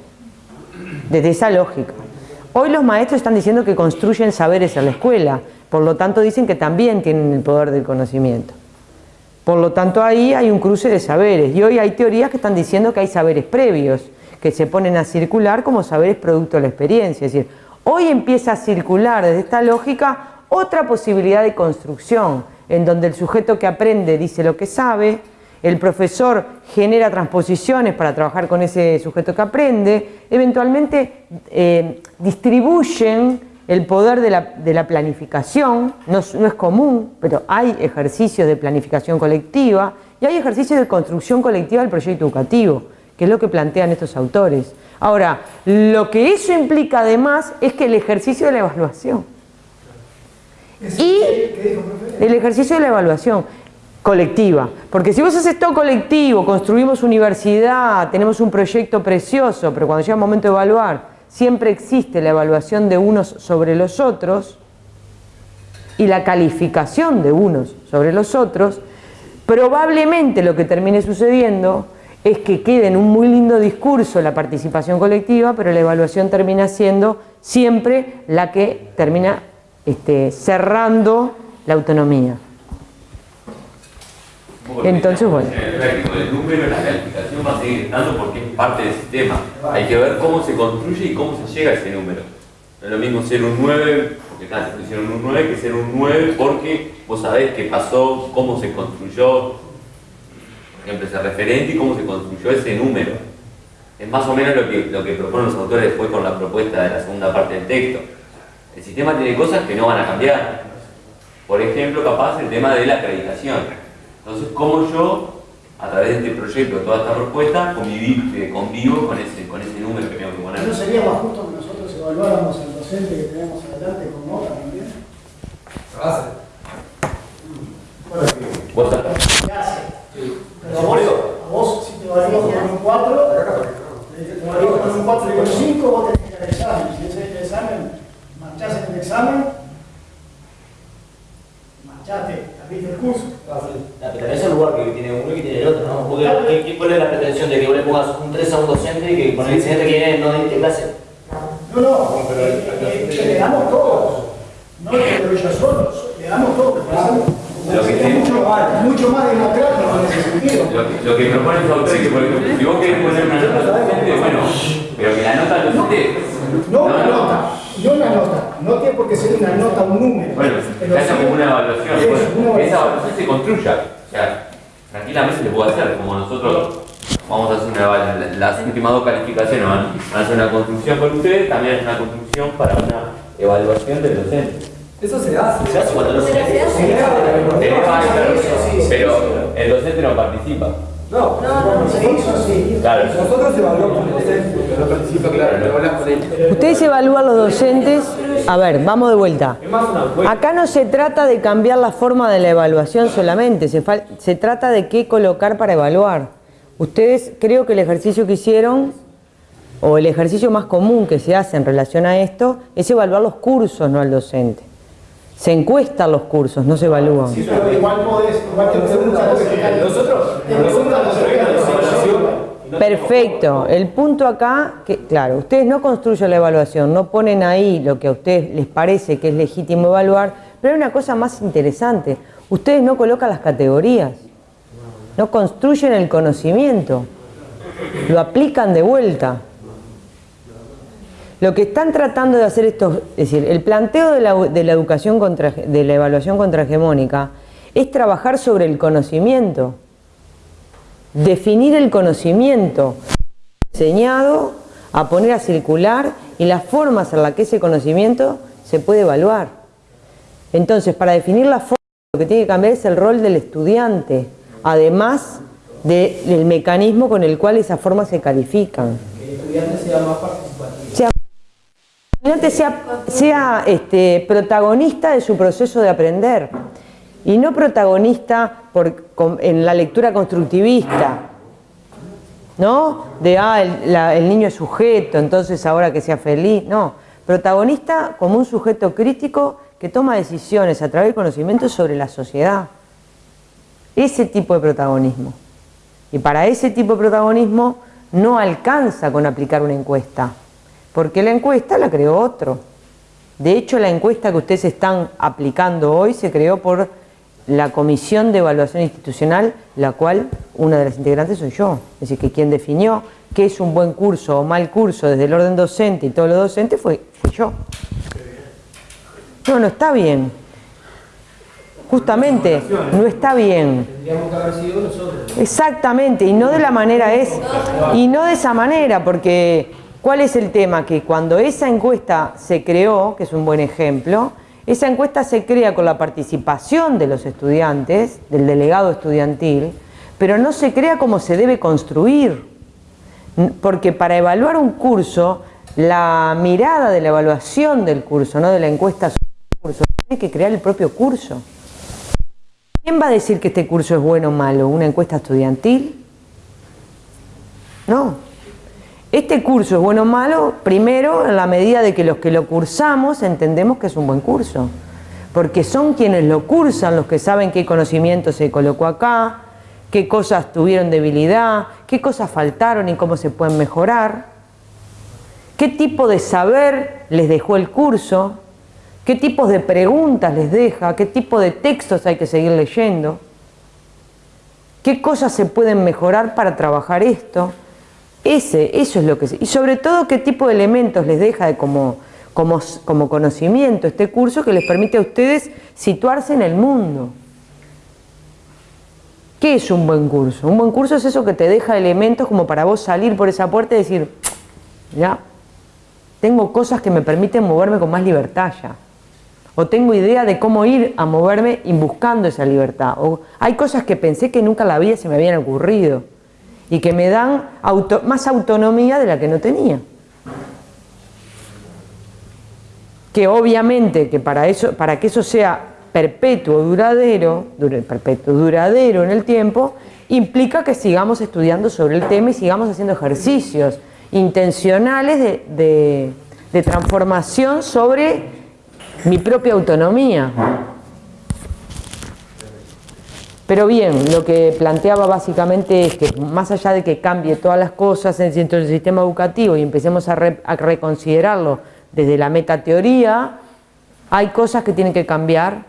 A: Desde esa lógica. Hoy los maestros están diciendo que construyen saberes en la escuela, por lo tanto dicen que también tienen el poder del conocimiento. Por lo tanto ahí hay un cruce de saberes y hoy hay teorías que están diciendo que hay saberes previos que se ponen a circular como saberes producto de la experiencia. Es decir, hoy empieza a circular desde esta lógica otra posibilidad de construcción en donde el sujeto que aprende dice lo que sabe, el profesor genera transposiciones para trabajar con ese sujeto que aprende, eventualmente eh, distribuyen el poder de la, planificación, no, no es común, pero hay ejercicios de planificación colectiva y hay ejercicios de construcción colectiva del proyecto educativo, que es lo que plantean estos autores. Ahora, lo que eso implica además es que el ejercicio de la evaluación y el ejercicio de la evaluación colectiva. Porque si vos haces todo colectivo, construimos universidad, tenemos un proyecto precioso, pero cuando llega el momento de evaluar, siempre existe la evaluación de unos sobre los otros y la calificación de unos sobre los otros, probablemente lo que termine sucediendo es que quede en un muy lindo discurso la participación colectiva, pero la evaluación termina siendo siempre la que termina este, cerrando la autonomía. Entonces, bueno.
G: En el número en la calificación va a seguir estando porque es parte del sistema. Hay que ver cómo se construye y cómo se llega a ese número. No es lo mismo ser un 9, porque acá te pusieron un 9, que ser un 9 porque vos sabés qué pasó, cómo se construyó, por ejemplo, ese referente y cómo se construyó ese número. Es más o menos lo que, lo que proponen los autores después con la propuesta de la segunda parte del texto. El sistema tiene cosas que no van a cambiar. Por ejemplo, capaz el tema de la acreditación. Entonces, ¿cómo yo, a través de este proyecto, toda esta propuesta, convivir, eh, convivo con ese, con ese número que tengo que poner?
B: ¿No sería más justo que nosotros evaluáramos al docente que tenemos adelante con nota también?
F: Se hace.
G: ¿Vos estás?
B: ¿Qué hace? Pero a vos, a vos, si te evaluamos con un 4, te evaluamos con un 4 y con 5, vos tenés que ir al examen. Si el examen, marchás en el examen, marchaste, abriste el curso.
D: Ah, pero también es el lugar que tiene uno y que tiene el otro, ¿no? Porque, ¿qué- qué- ¿cuál es la pretensión de que vos le pongas un 3 a un docente y que con el incidente que viene no diste clase?
B: No, no, eh, eh, le damos todos. No lo que yo solo, le damos todos.
G: Lo que
B: Es
G: tiene-
B: mucho, mucho más democrático en ese sentido.
G: Lo, que- lo que propone el autor es que, por ejemplo, si vos querés poner una nota al docente, bueno, pero que la nota al docente...
B: No una nota, no una nota. No tiene por qué ser una nota, un número.
G: Bueno,
B: Pero sí-
G: como una evaluación, bueno,
B: una
G: esa
B: evaluación.
G: se construya. O sea, tranquilamente se puede hacer, como nosotros vamos a hacer una evaluación, las últimas dos calificaciones van a hacer una construcción con ustedes, también es una construcción para una evaluación del docente.
F: Eso se hace.
D: Se hace cuando los
H: Pero se hace.
G: Pero el docente no participa.
F: No,
B: Se hizo así.
G: Claro.
F: nosotros evaluamos al docente.
C: No participa, claro, no hablas con él.
A: Ustedes evalúan los docentes. A ver, vamos de vuelta. Acá no se trata de cambiar la forma de la evaluación solamente, se, se trata de qué colocar para evaluar. Ustedes creo que el ejercicio que hicieron, o el ejercicio más común que se hace en relación a esto, es evaluar los cursos, no al docente. Se encuestan los cursos, no se evalúan.
B: Sí, pero igual podés, igual te
C: Nosotros,
A: Perfecto. El punto acá, que claro, ustedes no construyen la evaluación, no ponen ahí lo que a ustedes les parece que es legítimo evaluar, pero hay una cosa más interesante. Ustedes no colocan las categorías, no construyen el conocimiento, lo aplican de vuelta. Lo que están tratando de hacer estos, es decir, el planteo de la, de la educación contra, de la evaluación contrahegemónica es trabajar sobre el conocimiento definir el conocimiento enseñado a poner a circular y las formas en las que ese conocimiento se puede evaluar. Entonces, para definir la forma, lo que tiene que cambiar es el rol del estudiante, además de- del mecanismo con el cual esas formas se califican.
E: Que el estudiante sea más participativo.
A: Estudiante sea, este, protagonista de su proceso de aprender y no protagonista en la lectura constructivista, ¿no? De, ah, el, el niño es sujeto, entonces ahora que sea feliz, no. Protagonista como un sujeto crítico que toma decisiones a través del conocimiento sobre la sociedad. Ese tipo de protagonismo. Y para ese tipo de protagonismo no alcanza con aplicar una encuesta, porque la encuesta la creó otro. De hecho, la encuesta que ustedes están aplicando hoy se creó por la Comisión de Evaluación Institucional, la cual una de las integrantes soy yo. Es decir, que quien definió qué es un buen curso o mal curso desde el orden docente y todo lo docente fue, fui yo. No, no está bien. Justamente, no está bien. Exactamente, y no de la manera es, y no de esa manera, porque ¿cuál es el tema? Que cuando esa encuesta se creó, que es un buen ejemplo, esa encuesta se crea con la participación de los estudiantes, del delegado estudiantil, pero no se crea como se debe construir, porque para evaluar un curso, la mirada de la evaluación del curso, no de la encuesta sobre el curso, tiene que crear el propio curso. ¿Quién va a decir que este curso es bueno o malo? ¿Una encuesta estudiantil? No. Este curso es bueno o malo, primero, en la medida de que los que lo cursamos entendemos que es un buen curso. Porque son quienes lo cursan los que saben qué conocimiento se colocó acá, qué cosas tuvieron debilidad, qué cosas faltaron y cómo se pueden mejorar, qué tipo de saber les dejó el curso, qué tipos de preguntas les deja, qué tipo de textos hay que seguir leyendo, qué cosas se pueden mejorar para trabajar esto. Ese, eso es lo que... Y sobre todo qué tipo de elementos les deja de como, como, como conocimiento este curso que les permite a ustedes situarse en el mundo. ¿Qué es un buen curso? Un buen curso es eso que te deja elementos como para vos salir por esa puerta y decir, ya, tengo cosas que me permiten moverme con más libertad ya. o tengo idea de cómo ir a moverme y buscando esa libertad. O hay cosas que pensé que nunca en la vida se me habían ocurrido y que me dan más autonomía de la que no tenía. Que obviamente que para, eso, para que eso sea perpetuo, duradero, perpetuo, duradero en el tiempo, implica que sigamos estudiando sobre el tema y sigamos haciendo ejercicios intencionales de, de transformación sobre mi propia autonomía. Pero bien, lo que planteaba básicamente es que más allá de que cambie todas las cosas dentro del sistema educativo y empecemos a, reconsiderarlo desde la metateoría, hay cosas que tienen que cambiar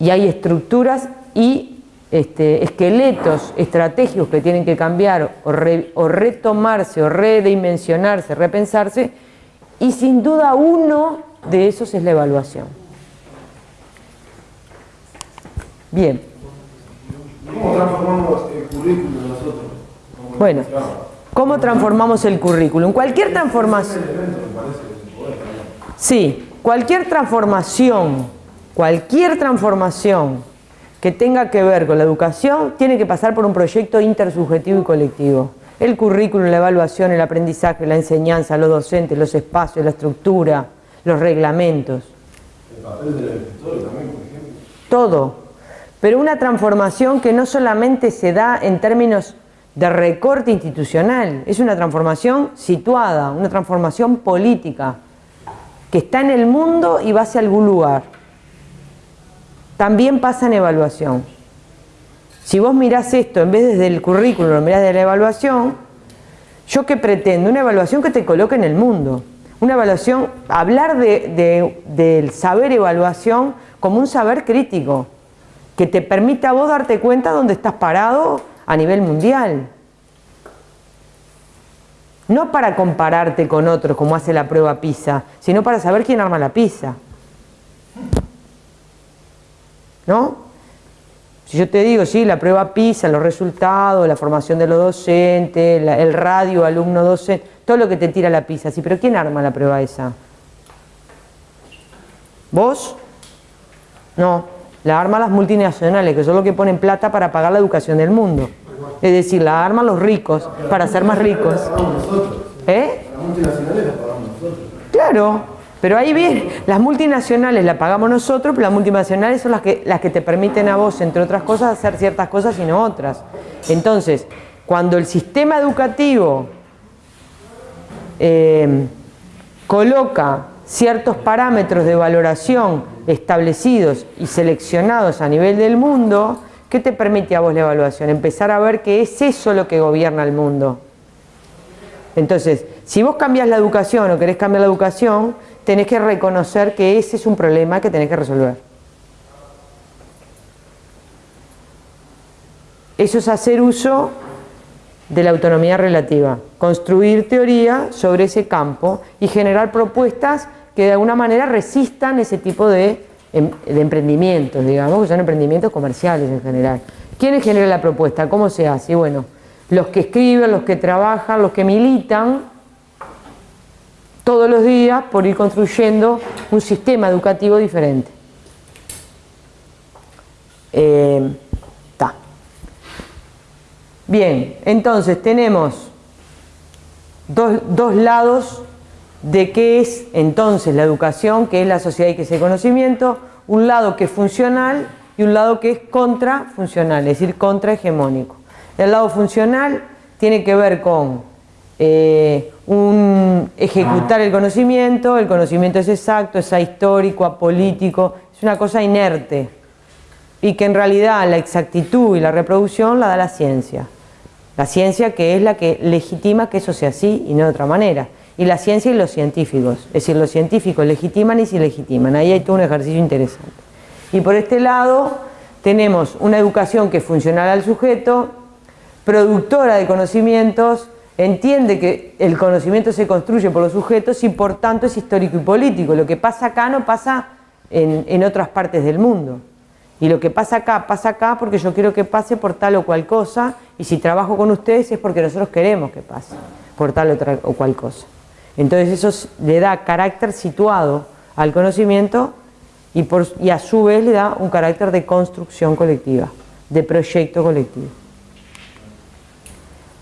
A: y hay estructuras y este, esqueletos estratégicos que tienen que cambiar o, o retomarse o redimensionarse, repensarse y sin duda uno de esos es la evaluación. Bien.
C: ¿Cómo transformamos el currículum nosotros?
A: Bueno, ¿cómo transformamos el currículum? Cualquier transformación... Sí, cualquier transformación, cualquier transformación que tenga que ver con la educación tiene que pasar por un proyecto intersubjetivo y colectivo. El currículum, la evaluación, el aprendizaje, la enseñanza, los docentes, los espacios, la estructura, los reglamentos.
C: El papel del también, por ejemplo.
A: Todo, pero una transformación que no solamente se da en términos de recorte institucional, es una transformación situada, una transformación política, que está en el mundo y va hacia algún lugar. También pasa en evaluación. Si vos mirás esto, en vez desde el currículum, lo mirás de la evaluación, ¿yo qué pretendo? Una evaluación que te coloque en el mundo. Una evaluación, hablar del saber evaluación como un saber crítico, que te permita a vos darte cuenta dónde estás parado a nivel mundial. No para compararte con otros como hace la prueba PISA, sino para saber quién arma la PISA. ¿No? Si yo te digo, sí, la prueba PISA, los resultados, la formación de los docentes, el radio, alumno docente, todo lo que te tira la PISA, sí, pero ¿quién arma la prueba esa? ¿Vos? No. La arman las multinacionales, que son los que ponen plata para pagar la educación del mundo. Es decir, la arman los ricos para ser más ricos. ¿Eh?
C: Las multinacionales las pagamos nosotros.
A: Claro, pero ahí bien, las multinacionales las pagamos nosotros, pero las multinacionales son las que, las que te permiten a vos, entre otras cosas, hacer ciertas cosas y no otras. Entonces, cuando el sistema educativo eh, coloca ciertos parámetros de valoración establecidos y seleccionados a nivel del mundo, ¿qué te permite a vos la evaluación? Empezar a ver que es eso lo que gobierna el mundo. Entonces, si vos cambias la educación o querés cambiar la educación, tenés que reconocer que ese es un problema que tenés que resolver. Eso es hacer uso de la autonomía relativa, construir teoría sobre ese campo y generar propuestas que de alguna manera resistan ese tipo de, em, emprendimientos, digamos, que son emprendimientos comerciales en general. ¿Quiénes generan la propuesta? ¿Cómo se hace? bueno, los que escriben, los que trabajan, los que militan todos los días por ir construyendo un sistema educativo diferente. Eh, Bien, entonces tenemos dos, dos lados de qué es entonces la educación, qué es la sociedad y qué es el conocimiento, un lado que es funcional y un lado que es contrafuncional, es decir, contrahegemónico. El lado funcional tiene que ver con eh, un ejecutar el conocimiento, el conocimiento es exacto, es ahistórico, apolítico, es una cosa inerte y que en realidad la exactitud y la reproducción la da la ciencia. La ciencia que es la que legitima que eso sea así y no de otra manera y la ciencia y los científicos. Es decir, los científicos legitiman y se legitiman. Ahí hay todo un ejercicio interesante. Y por este lado tenemos una educación que es funcional al sujeto, productora de conocimientos, entiende que el conocimiento se construye por los sujetos y por tanto es histórico y político. Lo que pasa acá no pasa en, en otras partes del mundo. Y lo que pasa acá, pasa acá porque yo quiero que pase por tal o cual cosa y si trabajo con ustedes es porque nosotros queremos que pase por tal o cual cosa. Entonces eso le da carácter situado al conocimiento y, a su vez le da un carácter de construcción colectiva, de proyecto colectivo.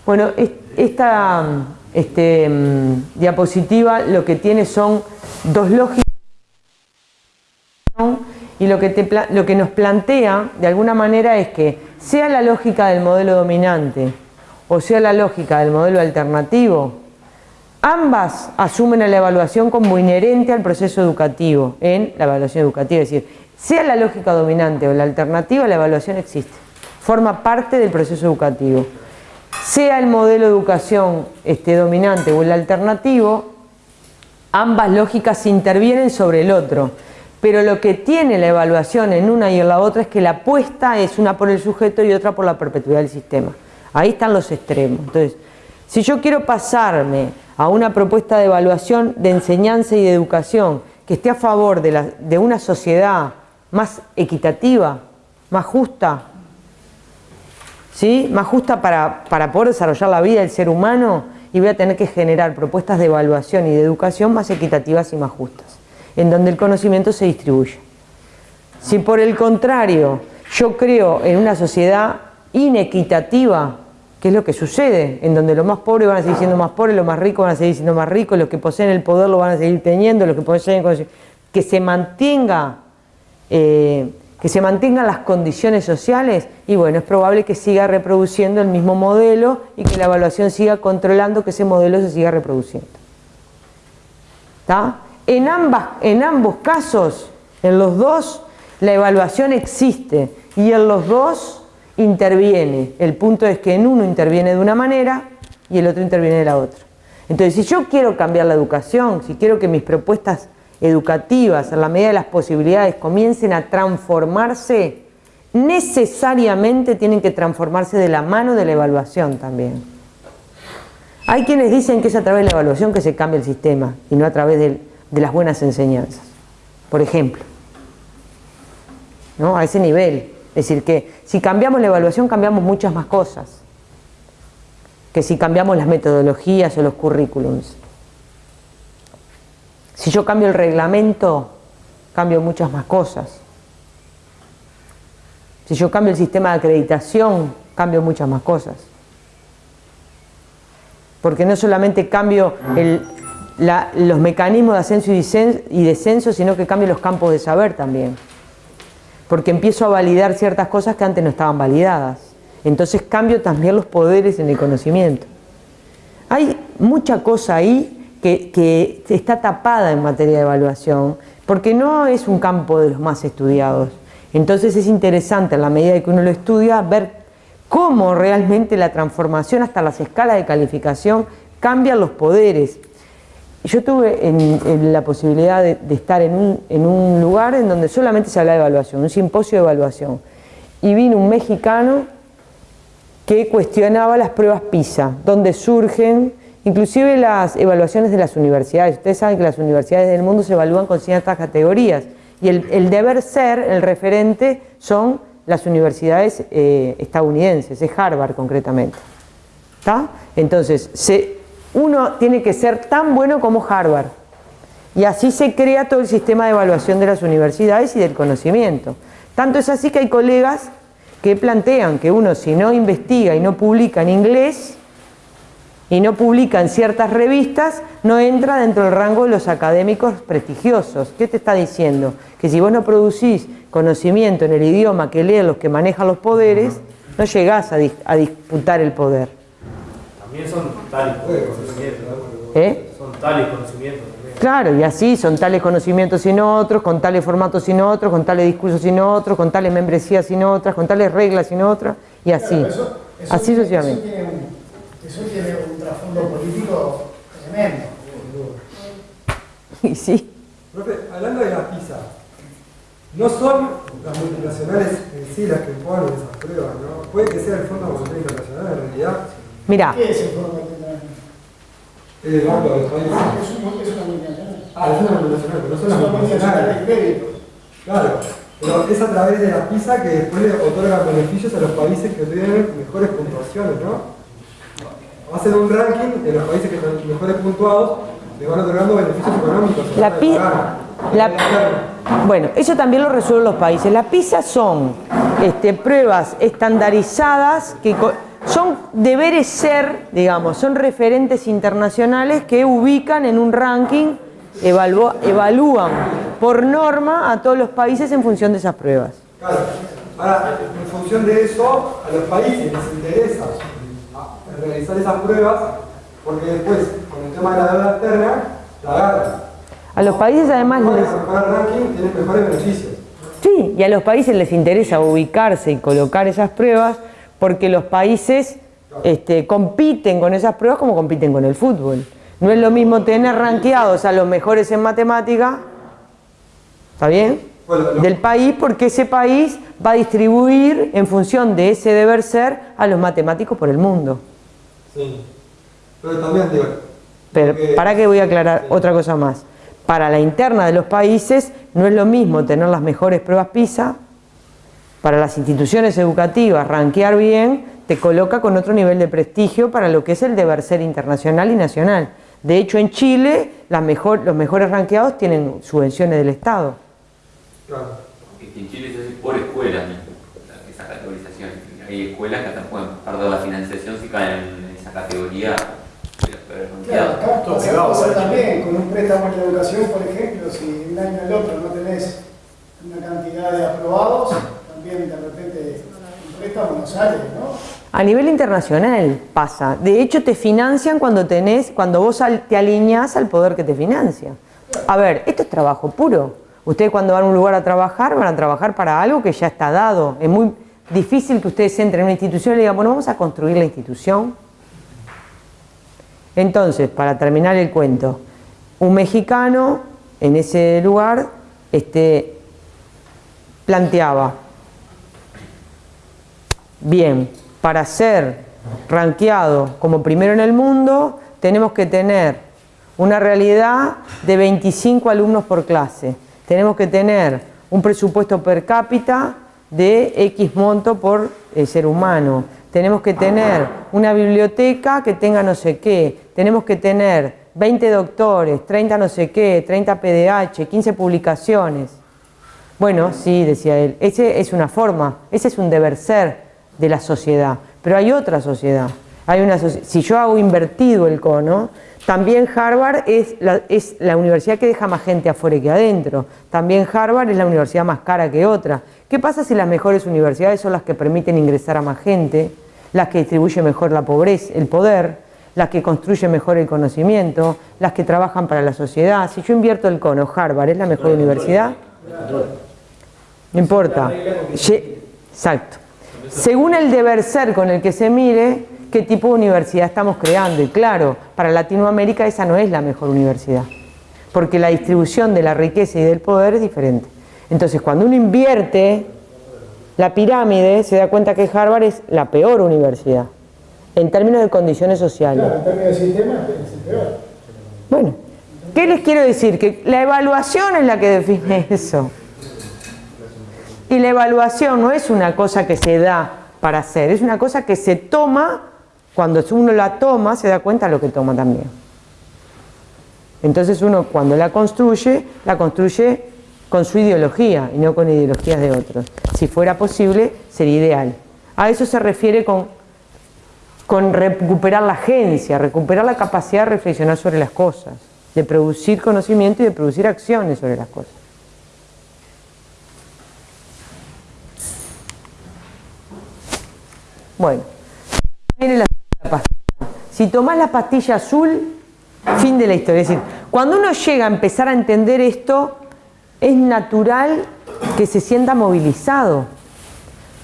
A: Bueno, esta este, mm, diapositiva lo que tiene son dos lógicas y lo que nos plantea de alguna manera es que sea la lógica del modelo dominante o sea la lógica del modelo alternativo, ambas asumen a la evaluación como inherente al proceso educativo en la evaluación educativa, es decir, sea la lógica dominante o la alternativa, la evaluación existe, forma parte del proceso educativo. Sea el modelo de educación este, dominante o el alternativo, ambas lógicas intervienen sobre el otro. Pero lo que tiene la evaluación en una y en la otra es que la apuesta es una por el sujeto y otra por la perpetuidad del sistema. Ahí están los extremos. Entonces, si yo quiero pasarme a una propuesta de evaluación de enseñanza y de educación que esté a favor de, una sociedad más equitativa, más justa, ¿sí? más justa para, para poder desarrollar la vida del ser humano y voy a tener que generar propuestas de evaluación y de educación más equitativas y más justas, en donde el conocimiento se distribuye. Si por el contrario yo creo en una sociedad inequitativa, que es lo que sucede, en donde los más pobres van a seguir siendo más pobres, los más ricos van a seguir siendo más ricos, los que poseen el poder lo van a seguir teniendo, los que poseen que se mantenga eh, que se mantengan las condiciones sociales y bueno, es probable que siga reproduciendo el mismo modelo y que la evaluación siga controlando que ese modelo se siga reproduciendo. En, ambas, en ambos casos, en los dos, la evaluación existe y en los dos interviene. El punto es que en uno interviene de una manera y el otro interviene de la otra. Entonces, si yo quiero cambiar la educación, si quiero que mis propuestas educativas, en la medida de las posibilidades, comiencen a transformarse, necesariamente tienen que transformarse de la mano de la evaluación también. Hay quienes dicen que es a través de la evaluación que se cambia el sistema y no a través de, de las buenas enseñanzas, por ejemplo. ¿no? A ese nivel. Es decir, que si cambiamos la evaluación cambiamos muchas más cosas que si cambiamos las metodologías o los currículums. Si yo cambio el reglamento, cambio muchas más cosas. Si yo cambio el sistema de acreditación, cambio muchas más cosas. Porque no solamente cambio los mecanismos de ascenso y descenso, sino que cambio los campos de saber también porque empiezo a validar ciertas cosas que antes no estaban validadas. Entonces cambio también los poderes en el conocimiento. Hay mucha cosa ahí que, está tapada en materia de evaluación, porque no es un campo de los más estudiados. Entonces es interesante, en la medida que uno lo estudia, ver cómo realmente la transformación hasta las escalas de calificación cambian los poderes. Yo tuve la posibilidad de, estar en un, lugar en donde solamente se habla de evaluación, un simposio de evaluación. Y vino un mexicano que cuestionaba las pruebas PISA, donde surgen inclusive las evaluaciones de las universidades. Ustedes saben que las universidades del mundo se evalúan con ciertas categorías y el, deber ser, el referente, son las universidades eh, estadounidenses, es Harvard concretamente. ¿Está? Entonces, se, uno tiene que ser tan bueno como Harvard. Y así se crea todo el sistema de evaluación de las universidades y del conocimiento. Tanto es así que hay colegas que plantean que uno si no investiga y no publica en inglés y no publica en ciertas revistas, no entra dentro del rango de los académicos prestigiosos. ¿Qué te está diciendo? Que si vos no producís conocimiento en el idioma que leen los que manejan los poderes, no llegás a, a disputar el poder.
C: También son tales conocimientos.
A: ¿Eh?
C: Son tales conocimientos también.
A: Claro, y así son tales conocimientos sin otros, con tales formatos sin otros, con tales discursos sin otros, con tales membresías sin otras, con tales reglas sin otras, y así. así sucesivamente.
B: Eso tiene, un, trasfondo político tremendo.
A: Y sí.
F: hablando de la PISA, no son las multinacionales en sí las que ponen esas pruebas, ¿no? Puede que sea el Fondo Monetario Internacional en realidad
A: Mira.
B: ¿Qué es el Monetario
F: El Banco de los Países.
B: Ah, es, un, es una multinacional.
F: Ah, es una multinacional, pero no son las
B: multinacionales. de crédito.
F: Claro, pero es a través de la PISA que después le otorga beneficios a los países que tienen mejores puntuaciones, ¿no? Hacen un ranking de los países que están mejores puntuados, le van otorgando beneficios económicos.
A: La, La- bueno, eso también lo resuelven los países. Las PISA son este, pruebas estandarizadas que son deberes ser, digamos, son referentes internacionales que ubican en un ranking, evalúa- evalúan por norma a todos los países en función de esas pruebas.
F: Claro. Ahora, en función de eso, a los países les interesa ah, realizar esas pruebas porque después, con el tema de la deuda externa, la agarran.
A: A los países además les...
F: ranking tienen mejores beneficios.
A: Sí, y a los países les interesa ubicarse y colocar esas pruebas porque los países este, compiten con esas pruebas como compiten con el fútbol. No es lo mismo tener rankeados a los mejores en matemática, ¿está bien? Del país porque ese país va a distribuir en función de ese deber ser a los matemáticos por el mundo.
F: Sí. Pero también, digo,
A: Pero para que voy a aclarar otra cosa más. Para la interna de los países no es lo mismo tener las mejores pruebas PISA, para las instituciones educativas rankear bien te coloca con otro nivel de prestigio para lo que es el deber ser internacional y nacional. De hecho en Chile las mejor- los mejores rankeados tienen subvenciones del Estado.
F: Claro.
G: En Chile se hace por escuelas esa categorización. Hay escuelas que hasta pueden perder la financiación si caen en esa categoría de los peores
B: Claro, acá pasa, también con un préstamo en la educación, por ejemplo, si de un año al otro no tenés una cantidad de aprobados,
A: A nivel internacional pasa. De hecho, te financian cuando tenés, cuando vos te alineás al poder que te financia. A ver, esto es trabajo puro. Ustedes cuando van a un lugar a trabajar, van a trabajar para algo que ya está dado. Es muy difícil que ustedes entren en una institución y le digan, bueno, vamos a construir la institución. Entonces, para terminar el cuento, un mexicano en ese lugar este, planteaba, Bien, para ser rankeado como primero en el mundo, tenemos que tener una realidad de 25 alumnos por clase. Tenemos que tener un presupuesto per cápita de X monto por eh, ser humano. Tenemos que tener una biblioteca que tenga no sé qué. Tenemos que tener 20 doctores, 30 no sé qué, 30 PDH, 15 publicaciones. Bueno, sí, decía él, ese es una forma, ese es un deber ser de la sociedad, pero hay otra sociedad. Hay una si yo hago invertido el cono, también Harvard es la, es la universidad que deja más gente afuera que adentro. También Harvard es la universidad más cara que otra. ¿Qué pasa si las mejores universidades son las que permiten ingresar a más gente, las que distribuyen mejor la pobreza, el poder, las que construyen mejor el conocimiento, las que trabajan para la sociedad? Si yo invierto el cono, Harvard es la mejor universidad. No importa. Exacto. Según el deber ser con el que se mire, qué tipo de universidad estamos creando. Y claro, para Latinoamérica esa no es la mejor universidad. Porque la distribución de la riqueza y del poder es diferente. Entonces, cuando uno invierte la pirámide, se da cuenta que Harvard es la peor universidad. En términos de condiciones sociales.
B: Claro, en términos de sistema es el peor.
A: Bueno, ¿qué les quiero decir? Que la evaluación es la que define eso. Y la evaluación no es una cosa que se da para hacer, es una cosa que se toma, cuando uno la toma se da cuenta de lo que toma también. Entonces uno cuando la construye, la construye con su ideología y no con ideologías de otros. Si fuera posible, sería ideal. A eso se refiere con con recuperar la agencia, recuperar la capacidad de reflexionar sobre las cosas, de producir conocimiento y de producir acciones sobre las cosas. Bueno, viene la pastilla. Si tomás la pastilla azul, fin de la historia. Es decir, cuando uno llega a empezar a entender esto, es natural que se sienta movilizado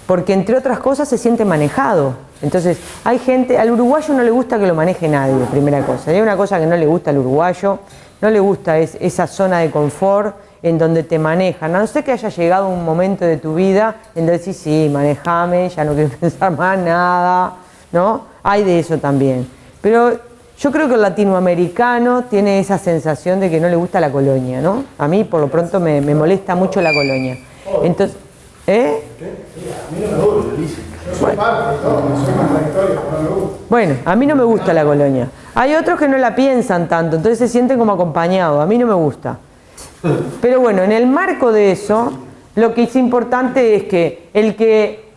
A: porque entre otras cosas se siente manejado. Entonces, hay gente, al uruguayo no le gusta que lo maneje nadie, primera cosa. Hay una cosa que no le gusta al uruguayo, no le gusta es esa zona de confort en donde te manejan. A no ser que haya llegado un momento de tu vida en donde decís, sí, manejame, ya no quiero pensar más nada, ¿no? Hay de eso también. Pero yo creo que el latinoamericano tiene esa sensación de que no le gusta la colonia, ¿no? A mí, por lo pronto, me, me molesta mucho la colonia. Entonces, ¿eh?
B: A mí no me gusta, dice. Yo soy parte de todo, no soy contradictorio, pero no me gusta.
A: Bueno, a mí no me gusta la colonia. Hay otros que no la piensan tanto, entonces se sienten como acompañados. A mí no me gusta. Pero bueno, en el marco de eso, lo que es importante es que el que,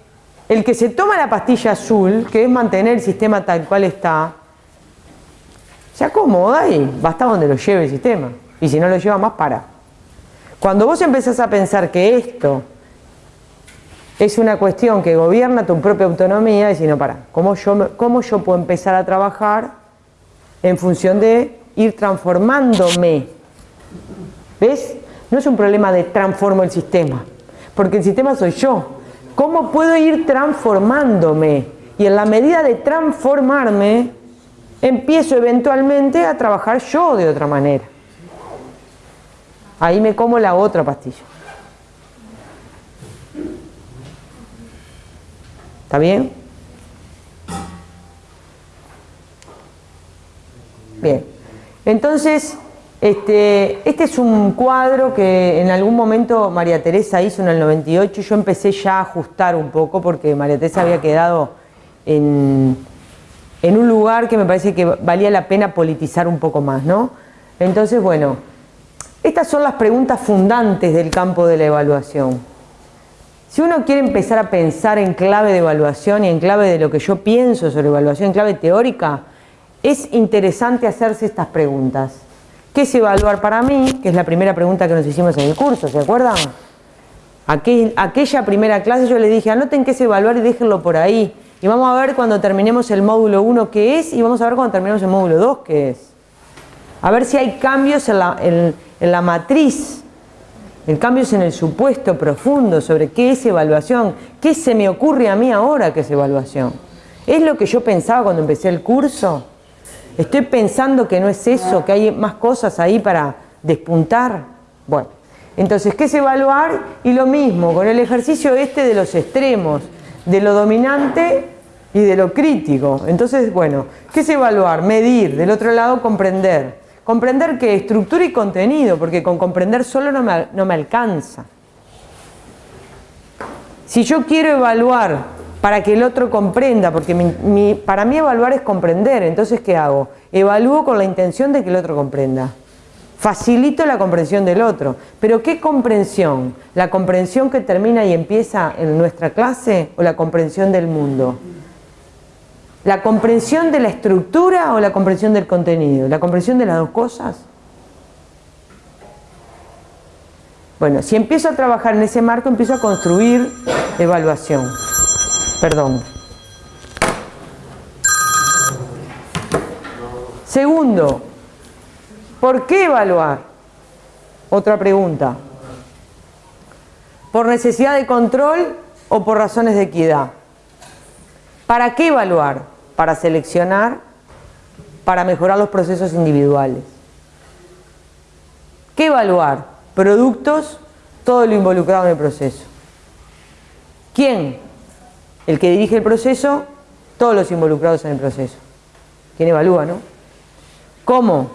A: el que se toma la pastilla azul, que es mantener el sistema tal cual está, se acomoda y basta donde lo lleve el sistema. Y si no lo lleva más, para. Cuando vos empezás a pensar que esto es una cuestión que gobierna tu propia autonomía, si no, para, ¿cómo yo, ¿cómo yo puedo empezar a trabajar en función de ir transformándome? ¿Ves? No es un problema de transformo el sistema, porque el sistema soy yo. ¿Cómo puedo ir transformándome? Y en la medida de transformarme, empiezo eventualmente a trabajar yo de otra manera. Ahí me como la otra pastilla. ¿Está bien? Bien. Entonces, este, este es un cuadro que en algún momento María Teresa hizo en el 98 y yo empecé ya a ajustar un poco porque María Teresa había quedado en, en un lugar que me parece que valía la pena politizar un poco más, ¿no? Entonces, bueno, estas son las preguntas fundantes del campo de la evaluación. Si uno quiere empezar a pensar en clave de evaluación y en clave de lo que yo pienso sobre evaluación, en clave teórica, es interesante hacerse estas preguntas. ¿Qué es evaluar para mí? Que es la primera pregunta que nos hicimos en el curso, ¿se acuerdan? aquella primera clase yo le dije, anoten qué es evaluar y déjenlo por ahí. Y vamos a ver cuando terminemos el módulo 1 qué es y vamos a ver cuando terminemos el módulo 2 qué es. A ver si hay cambios en la, en la matriz el cambio es en el supuesto profundo sobre qué es evaluación, qué se me ocurre a mí ahora que es evaluación. ¿Es lo que yo pensaba cuando empecé el curso? ¿Estoy pensando que no es eso, que hay más cosas ahí para despuntar? Bueno, entonces, ¿qué es evaluar? Y lo mismo, con el ejercicio este de los extremos, de lo dominante y de lo crítico. Entonces, bueno, ¿qué es evaluar? Medir, del otro lado comprender. Comprender que estructura y contenido, porque con comprender solo no me, no me alcanza. Si yo quiero evaluar para que el otro comprenda, porque para mí evaluar es comprender, entonces ¿qué hago? Evalúo con la intención de que el otro comprenda. Facilito la comprensión del otro. ¿Pero qué comprensión? ¿La comprensión que termina y empieza en nuestra clase o la comprensión del mundo? ¿La comprensión de la estructura o la comprensión del contenido? ¿La comprensión de las dos cosas? Bueno, si empiezo a trabajar en ese marco, empiezo a construir evaluación. Perdón. Segundo, ¿por qué evaluar? Otra pregunta. ¿Por necesidad de control o por razones de equidad? ¿Para qué evaluar? para seleccionar, para mejorar los procesos individuales. ¿Qué evaluar? Productos, todo lo involucrado en el proceso. ¿Quién? El que dirige el proceso, todos los involucrados en el proceso. ¿Quién evalúa, no? ¿Cómo?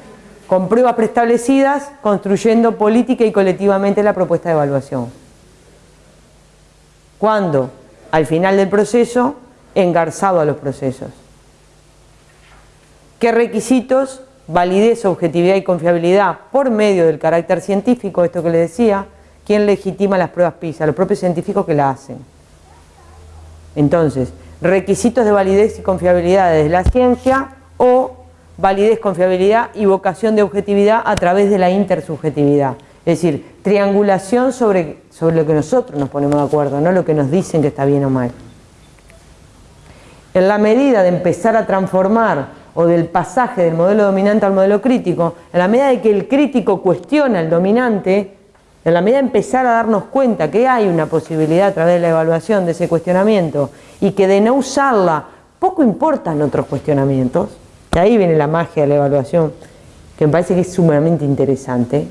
A: Con pruebas preestablecidas, construyendo política y colectivamente la propuesta de evaluación. ¿Cuándo? Al final del proceso, engarzado a los procesos. ¿Qué requisitos? Validez, objetividad y confiabilidad por medio del carácter científico, esto que le decía, ¿quién legitima las pruebas PISA? Los propios científicos que la hacen. Entonces, requisitos de validez y confiabilidad desde la ciencia o validez, confiabilidad y vocación de objetividad a través de la intersubjetividad. Es decir, triangulación sobre, sobre lo que nosotros nos ponemos de acuerdo, no lo que nos dicen que está bien o mal. En la medida de empezar a transformar o del pasaje del modelo dominante al modelo crítico, en la medida de que el crítico cuestiona al dominante, en la medida de empezar a darnos cuenta que hay una posibilidad a través de la evaluación de ese cuestionamiento y que de no usarla poco importan otros cuestionamientos, de ahí viene la magia de la evaluación, que me parece que es sumamente interesante.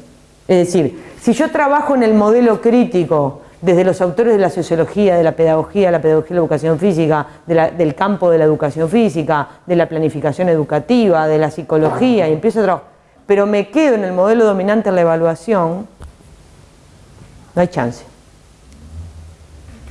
A: Es decir, si yo trabajo en el modelo crítico desde los autores de la sociología, de la pedagogía, la pedagogía de la educación física, del campo de la educación física, de la planificación educativa, de la psicología, y empiezo a trabajar, pero me quedo en el modelo dominante en la evaluación, no hay chance.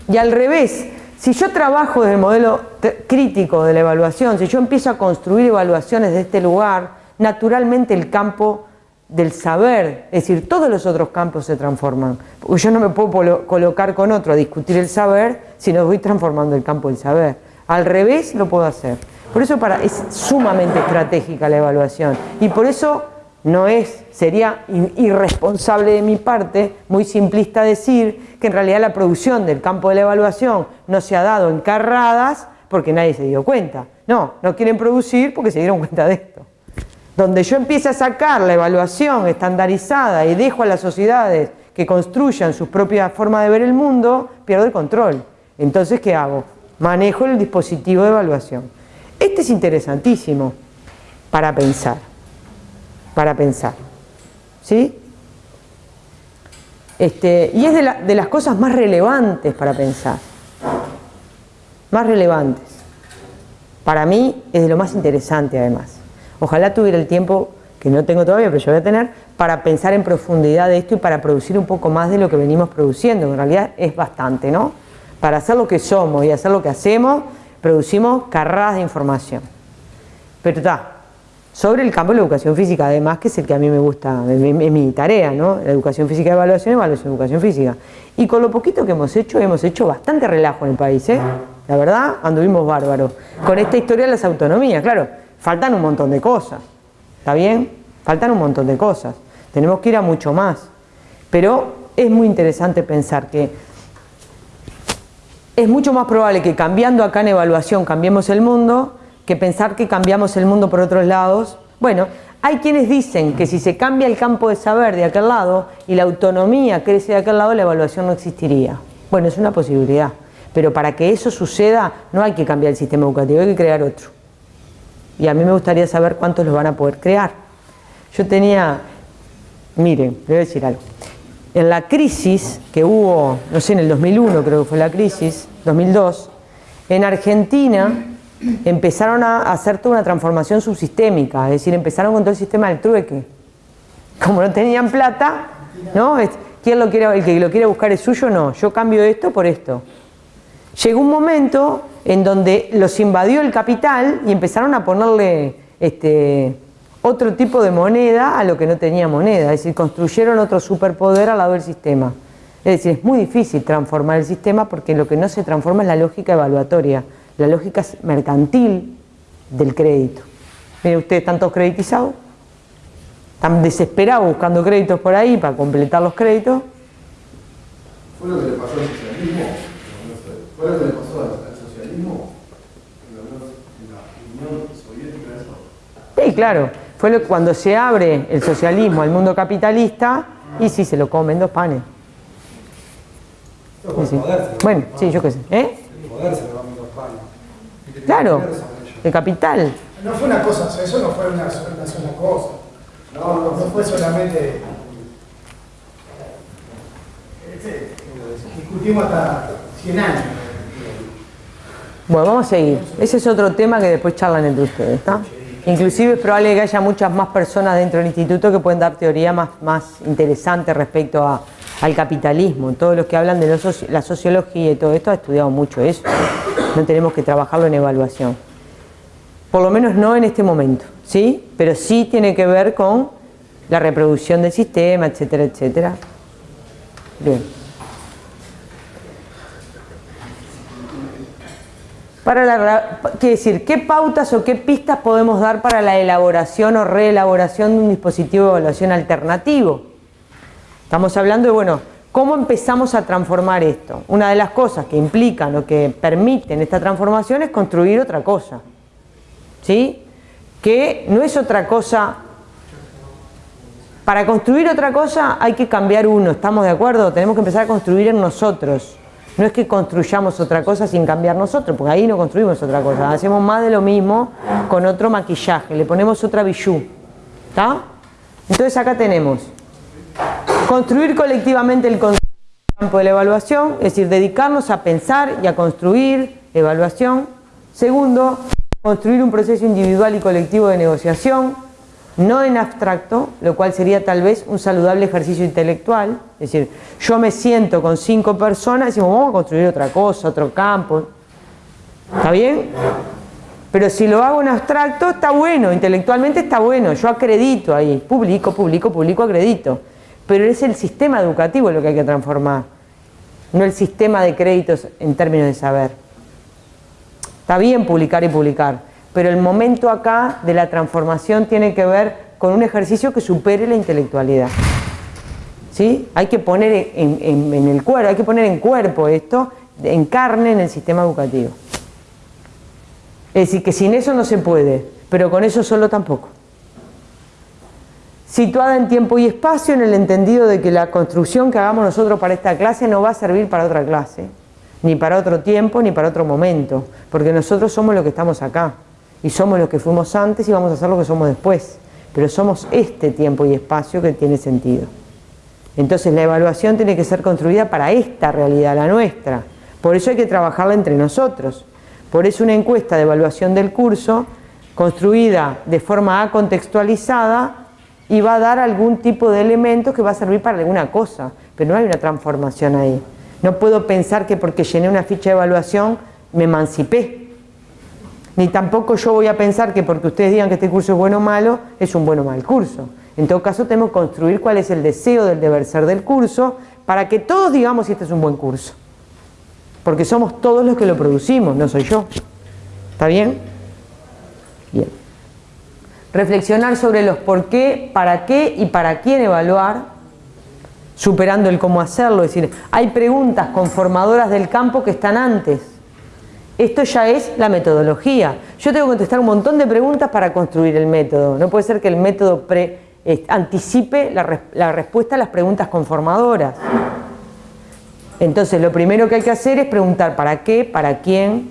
A: Y al revés, si yo trabajo desde el modelo crítico de la evaluación, si yo empiezo a construir evaluaciones de este lugar, naturalmente el campo del saber, es decir, todos los otros campos se transforman. Porque yo no me puedo colocar con otro a discutir el saber si no voy transformando el campo del saber. Al revés lo puedo hacer. Por eso para, es sumamente estratégica la evaluación. Y por eso no es, sería irresponsable de mi parte, muy simplista decir que en realidad la producción del campo de la evaluación no se ha dado en carradas porque nadie se dio cuenta. No, no quieren producir porque se dieron cuenta de esto. Donde yo empiece a sacar la evaluación estandarizada y dejo a las sociedades que construyan su propia forma de ver el mundo, pierdo el control. Entonces, ¿qué hago? Manejo el dispositivo de evaluación. Este es interesantísimo para pensar, para pensar. ¿Sí? Este, y es de, de las cosas más relevantes para pensar. Más relevantes. Para mí es de lo más interesante además. Ojalá tuviera el tiempo, que no tengo todavía, pero yo voy a tener, para pensar en profundidad de esto y para producir un poco más de lo que venimos produciendo. En realidad es bastante, ¿no? Para hacer lo que somos y hacer lo que hacemos, producimos carradas de información. Pero está, sobre el campo de la educación física, además, que es el que a mí me gusta, es mi, tarea, ¿no? La educación física de evaluación, evaluación de educación física. Y con lo poquito que hemos hecho, hemos hecho bastante relajo en el país, ¿eh? La verdad, anduvimos bárbaros. Con esta historia de las autonomías, claro faltan un montón de cosas, ¿está bien? Faltan un montón de cosas, tenemos que ir a mucho más, pero es muy interesante pensar que es mucho más probable que cambiando acá en evaluación cambiemos el mundo que pensar que cambiamos el mundo por otros lados. Bueno, hay quienes dicen que si se cambia el campo de saber de aquel lado y la autonomía crece de aquel lado, la evaluación no existiría. Bueno, es una posibilidad, pero para que eso suceda no hay que cambiar el sistema educativo, hay que crear otro y a mí me gustaría saber cuántos los van a poder crear. Yo tenía, miren, le voy a decir algo. En la crisis que hubo, no sé, en el 2001 creo que fue la crisis, 2002, en Argentina empezaron a hacer toda una transformación subsistémica, es decir, empezaron con todo el sistema del trueque. Como no tenían plata, ¿no? ¿Quién lo quiere, el que lo quiere buscar es suyo? No, yo cambio esto por esto. Llegó un momento en donde los invadió el capital y empezaron a ponerle este, otro tipo de moneda a lo que no tenía moneda, es decir, construyeron otro superpoder al lado del sistema. Es decir, es muy difícil transformar el sistema porque lo que no se transforma es la lógica evaluatoria, la lógica mercantil del crédito. Miren ustedes, ¿están todos creditizados? Están desesperados buscando créditos por ahí para completar los créditos.
F: ¿Fue lo que le pasó al socialismo? ¿Fue lo que le pasó al
A: Sí, claro. Fue cuando se abre el socialismo al mundo capitalista y sí, se lo comen dos panes. Bueno, sí, yo qué sé. ¿Eh? Claro, el capital.
B: No fue una cosa, eso no fue una, sola cosa. No, no, fue solamente. Este, discutimos hasta 100 años.
A: Bueno, vamos a seguir. Ese es otro tema que después charlan entre ustedes, ¿está? Inclusive es probable que haya muchas más personas dentro del instituto que pueden dar teoría más, más interesante respecto a, al capitalismo. Todos los que hablan de la sociología y todo esto ha estudiado mucho eso. No tenemos que trabajarlo en evaluación. Por lo menos no en este momento, ¿sí? Pero sí tiene que ver con la reproducción del sistema, etcétera, etcétera. Bien. Para la, ¿Qué decir? ¿Qué pautas o qué pistas podemos dar para la elaboración o reelaboración de un dispositivo de evaluación alternativo? Estamos hablando de, bueno, ¿cómo empezamos a transformar esto? Una de las cosas que implican o que permiten esta transformación es construir otra cosa. ¿Sí? Que no es otra cosa... Para construir otra cosa hay que cambiar uno, ¿estamos de acuerdo? Tenemos que empezar a construir en nosotros. No es que construyamos otra cosa sin cambiar nosotros, porque ahí no construimos otra cosa. Hacemos más de lo mismo con otro maquillaje, le ponemos otra bijú. ¿Está? Entonces acá tenemos construir colectivamente el campo de la evaluación, es decir, dedicarnos a pensar y a construir evaluación. Segundo, construir un proceso individual y colectivo de negociación no en abstracto, lo cual sería tal vez un saludable ejercicio intelectual, es decir, yo me siento con cinco personas y decimos, vamos a construir otra cosa, otro campo, ¿está bien? Pero si lo hago en abstracto, está bueno, intelectualmente está bueno, yo acredito ahí, publico, publico, publico, acredito. Pero es el sistema educativo lo que hay que transformar, no el sistema de créditos en términos de saber. Está bien publicar y publicar, pero el momento acá de la transformación tiene que ver con un ejercicio que supere la intelectualidad. ¿Sí? Hay que poner en, el cuerpo, hay que poner en cuerpo esto, en carne en el sistema educativo. Es decir, que sin eso no se puede, pero con eso solo tampoco. Situada en tiempo y espacio en el entendido de que la construcción que hagamos nosotros para esta clase no va a servir para otra clase, ni para otro tiempo, ni para otro momento, porque nosotros somos los que estamos acá, y somos los que fuimos antes y vamos a ser lo que somos después, pero somos este tiempo y espacio que tiene sentido. Entonces la evaluación tiene que ser construida para esta realidad, la nuestra, por eso hay que trabajarla entre nosotros. Por eso una encuesta de evaluación del curso, construida de forma acontextualizada, y va a dar algún tipo de elementos que va a servir para alguna cosa, pero no hay una transformación ahí. No puedo pensar que porque llené una ficha de evaluación me emancipé. Ni tampoco yo voy a pensar que porque ustedes digan que este curso es bueno o malo, es un bueno o mal curso. En todo caso tenemos que construir cuál es el deseo del deber ser del curso para que todos digamos si este es un buen curso porque somos todos los que lo producimos, no soy yo. ¿Está bien? Bien. Reflexionar sobre los por qué, para qué y para quién evaluar, superando el cómo hacerlo, es decir, hay preguntas conformadoras del campo que están antes. Esto ya es la metodología. Yo tengo que contestar un montón de preguntas para construir el método. No puede ser que el método anticipe la, la respuesta a las preguntas conformadoras. Entonces lo primero que hay que hacer es preguntar para qué, para quién,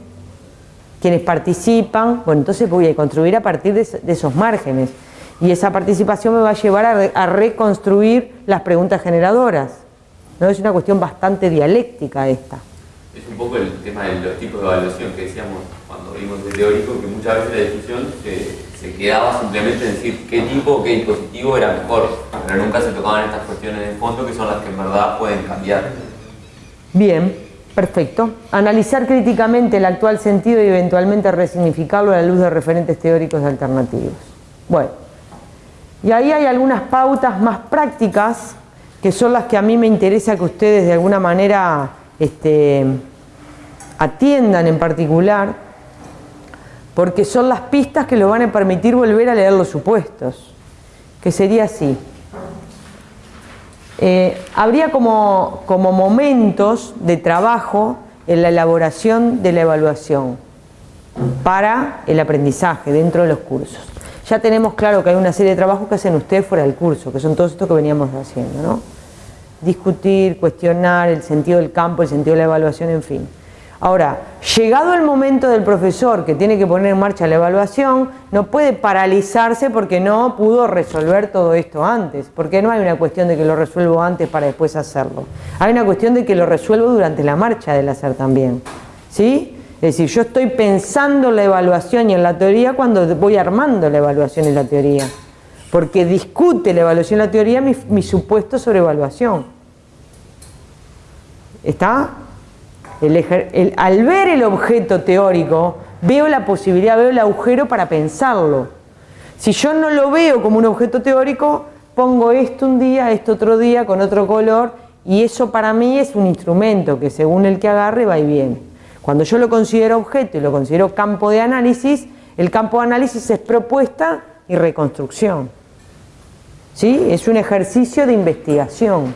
A: quiénes participan. Bueno, entonces voy a construir a partir de, esos márgenes. Y esa participación me va a llevar a, reconstruir las preguntas generadoras. ¿no? Es una cuestión bastante dialéctica esta.
G: Es un poco el tema de los tipos de evaluación que decíamos cuando vimos de teórico, que muchas veces la discusión se, quedaba simplemente en decir qué tipo qué dispositivo era mejor, pero nunca se tocaban estas cuestiones de fondo que son las que en verdad pueden cambiar.
A: Bien, perfecto. Analizar críticamente el actual sentido y eventualmente resignificarlo a la luz de referentes teóricos alternativos. Bueno, y ahí hay algunas pautas más prácticas que son las que a mí me interesa que ustedes de alguna manera este, atiendan en particular, porque son las pistas que lo van a permitir volver a leer los supuestos, que sería así. Eh, habría como, como momentos de trabajo en la elaboración de la evaluación para el aprendizaje dentro de los cursos. Ya tenemos claro que hay una serie de trabajos que hacen ustedes fuera del curso, que son todos estos que veníamos haciendo, ¿no? Discutir, cuestionar el sentido del campo, el sentido de la evaluación, en fin. Ahora, llegado el momento del profesor que tiene que poner en marcha la evaluación, no puede paralizarse porque no pudo resolver todo esto antes, porque no hay una cuestión de que lo resuelvo antes para después hacerlo. Hay una cuestión de que lo resuelvo durante la marcha del hacer también. ¿Sí? Es decir, yo estoy pensando la evaluación y en la teoría cuando voy armando la evaluación y la teoría. Porque discute la evaluación y la teoría mi, mi supuesto sobre evaluación. ¿Está? Al ver el objeto teórico, veo la posibilidad, veo el agujero para pensarlo. Si yo no lo veo como un objeto teórico, pongo esto un día, esto otro día, con otro color, y eso para mí es un instrumento que según el que agarre va y viene. Cuando yo lo considero objeto y lo considero campo de análisis, el campo de análisis es propuesta y reconstrucción. ¿Sí? Es un ejercicio de investigación,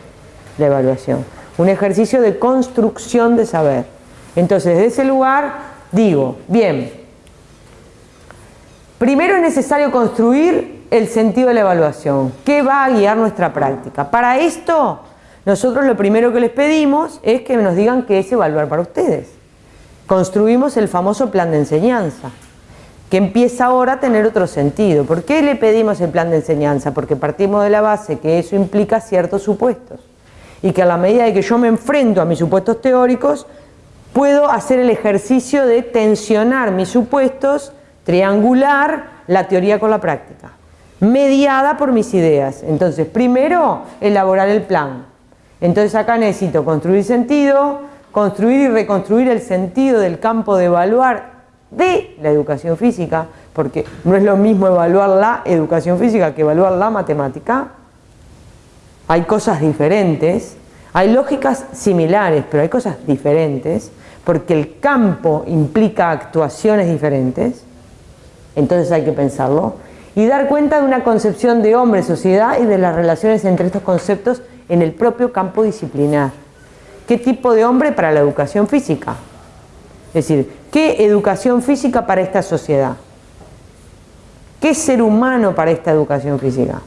A: la evaluación un ejercicio de construcción de saber. Entonces, de ese lugar digo, bien, primero es necesario construir el sentido de la evaluación. ¿Qué va a guiar nuestra práctica? Para esto, nosotros lo primero que les pedimos es que nos digan qué es evaluar para ustedes. Construimos el famoso plan de enseñanza, que empieza ahora a tener otro sentido. ¿Por qué le pedimos el plan de enseñanza? Porque partimos de la base que eso implica ciertos supuestos y que a la medida de que yo me enfrento a mis supuestos teóricos, puedo hacer el ejercicio de tensionar mis supuestos, triangular la teoría con la práctica, mediada por mis ideas. Entonces, primero, elaborar el plan. Entonces acá necesito construir sentido, construir y reconstruir el sentido del campo de evaluar de la educación física, porque no es lo mismo evaluar la educación física que evaluar la matemática. Hay cosas diferentes, hay lógicas similares, pero hay cosas diferentes, porque el campo implica actuaciones diferentes, entonces hay que pensarlo, y dar cuenta de una concepción de hombre, sociedad y de las relaciones entre estos conceptos en el propio campo disciplinar. ¿Qué tipo de hombre para la educación física? Es decir, ¿qué educación física para esta sociedad? ¿Qué ser humano para esta educación física?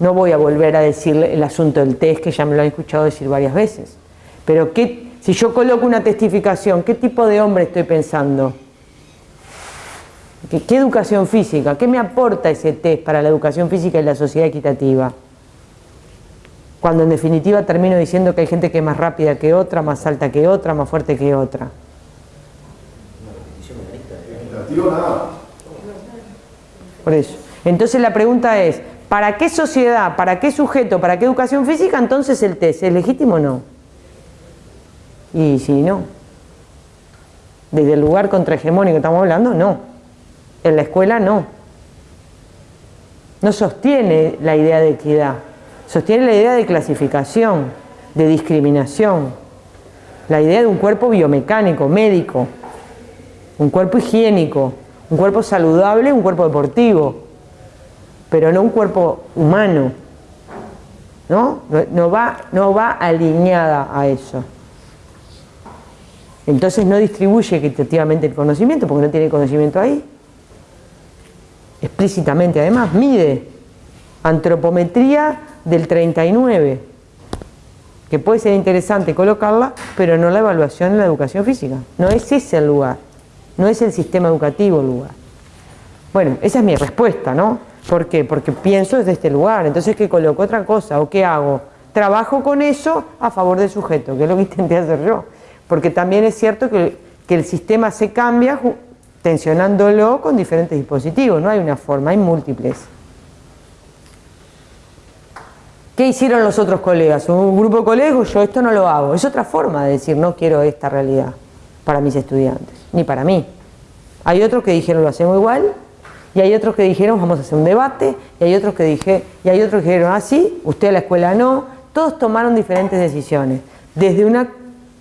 A: No voy a volver a decir el asunto del test, que ya me lo han escuchado decir varias veces. Pero ¿qué, si yo coloco una testificación, ¿qué tipo de hombre estoy pensando? ¿Qué, ¿Qué educación física? ¿Qué me aporta ese test para la educación física y la sociedad equitativa? Cuando en definitiva termino diciendo que hay gente que es más rápida que otra, más alta que otra, más fuerte que otra. Por eso. Entonces la pregunta es, ¿para qué sociedad, para qué sujeto, para qué educación física entonces el test? ¿Es legítimo o no? Y si no. Desde el lugar contrahegemónico que estamos hablando, no. En la escuela no. No sostiene la idea de equidad. Sostiene la idea de clasificación, de discriminación. La idea de un cuerpo biomecánico, médico. Un cuerpo higiénico. Un cuerpo saludable, un cuerpo deportivo. Pero no un cuerpo humano. ¿No? No, va, no va alineada a eso. Entonces no distribuye equitativamente el conocimiento porque no tiene conocimiento ahí. Explícitamente además mide antropometría del 39, que puede ser interesante colocarla, pero no la evaluación en la educación física. No es ese el lugar, no es el sistema educativo el lugar. Bueno, esa es mi respuesta, ¿no? ¿Por qué? Porque pienso desde este lugar, entonces ¿qué coloco? Otra cosa, ¿o qué hago? Trabajo con eso a favor del sujeto, que es lo que intenté hacer yo. Porque también es cierto que, que el sistema se cambia tensionándolo con diferentes dispositivos, no hay una forma, hay múltiples. ¿Qué hicieron los otros colegas? Un grupo de colegas, yo esto no lo hago. Es otra forma de decir, no quiero esta realidad para mis estudiantes, ni para mí. Hay otros que dijeron, lo hacemos igual, y hay otros que dijeron, vamos a hacer un debate, y hay otros que, dije, y hay otros que dijeron, ah, sí, usted a la escuela no. Todos tomaron diferentes decisiones, desde una,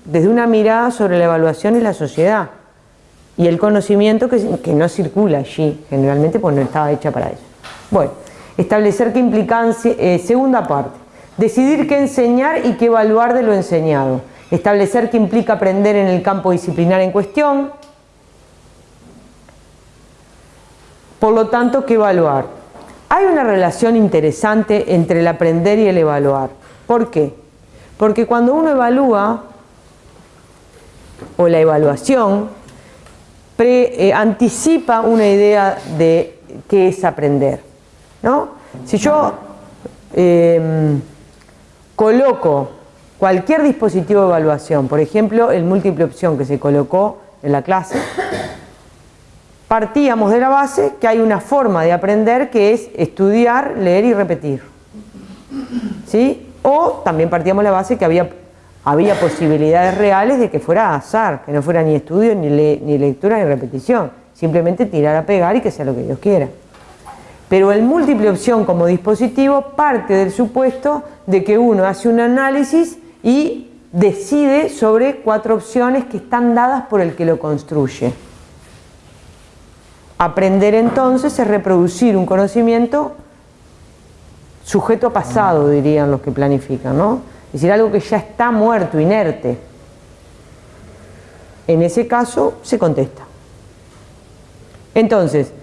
A: desde una mirada sobre la evaluación y la sociedad, y el conocimiento que, que no circula allí, generalmente, pues no estaba hecha para eso. Bueno. Establecer qué implicancia, eh, segunda parte, decidir qué enseñar y qué evaluar de lo enseñado. Establecer qué implica aprender en el campo disciplinar en cuestión. Por lo tanto, qué evaluar. Hay una relación interesante entre el aprender y el evaluar. ¿Por qué? Porque cuando uno evalúa, o la evaluación, eh, anticipa una idea de qué es aprender. ¿no? Si yo eh, coloco cualquier dispositivo de evaluación, por ejemplo, el múltiple opción que se colocó en la clase, partíamos de la base que hay una forma de aprender que es estudiar, leer y repetir. ¿Sí? O también partíamos de la base que había, había posibilidades reales de que fuera azar, que no fuera ni estudio, ni, ni lectura, ni repetición. Simplemente tirar a pegar y que sea lo que Dios quiera. Pero el múltiple opción como dispositivo parte del supuesto de que uno hace un análisis y decide sobre cuatro opciones que están dadas por el que lo construye. Aprender entonces es reproducir un conocimiento sujeto pasado, dirían los que planifican, ¿no? Es decir, algo que ya está muerto, inerte. En ese caso se contesta. Entonces,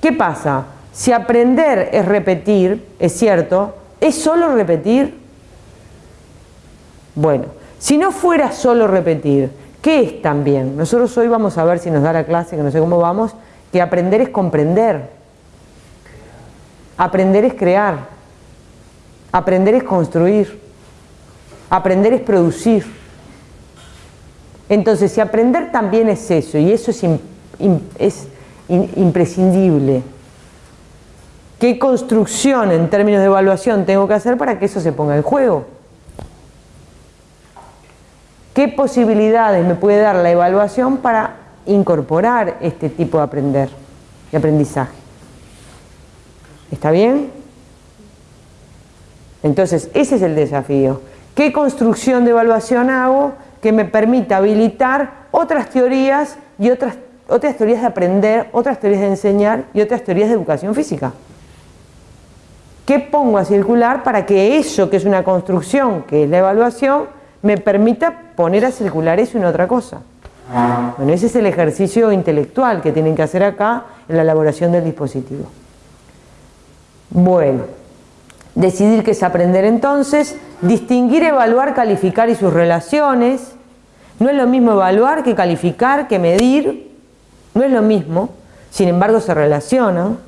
A: ¿qué pasa? Si aprender es repetir, es cierto, ¿es solo repetir? Bueno, si no fuera solo repetir, ¿qué es también? Nosotros hoy vamos a ver si nos da la clase, que no sé cómo vamos, que aprender es comprender. Aprender es crear. Aprender es construir. Aprender es producir. Entonces, si aprender también es eso, y eso es, in, in, es in, imprescindible, ¿Qué construcción en términos de evaluación tengo que hacer para que eso se ponga en juego? ¿Qué posibilidades me puede dar la evaluación para incorporar este tipo de aprender, de aprendizaje. ¿Está bien? Entonces, ese es el desafío. ¿Qué construcción de evaluación hago que me permita habilitar otras teorías y otras, otras teorías de aprender, otras teorías de enseñar y otras teorías de educación física? ¿Qué pongo a circular para que eso que es una construcción, que es la evaluación, me permita poner a circular eso en otra cosa? Bueno, ese es el ejercicio intelectual que tienen que hacer acá en la elaboración del dispositivo. Bueno, decidir qué es aprender entonces, distinguir, evaluar, calificar y sus relaciones. No es lo mismo evaluar que calificar, que medir, no es lo mismo, sin embargo se relacionan.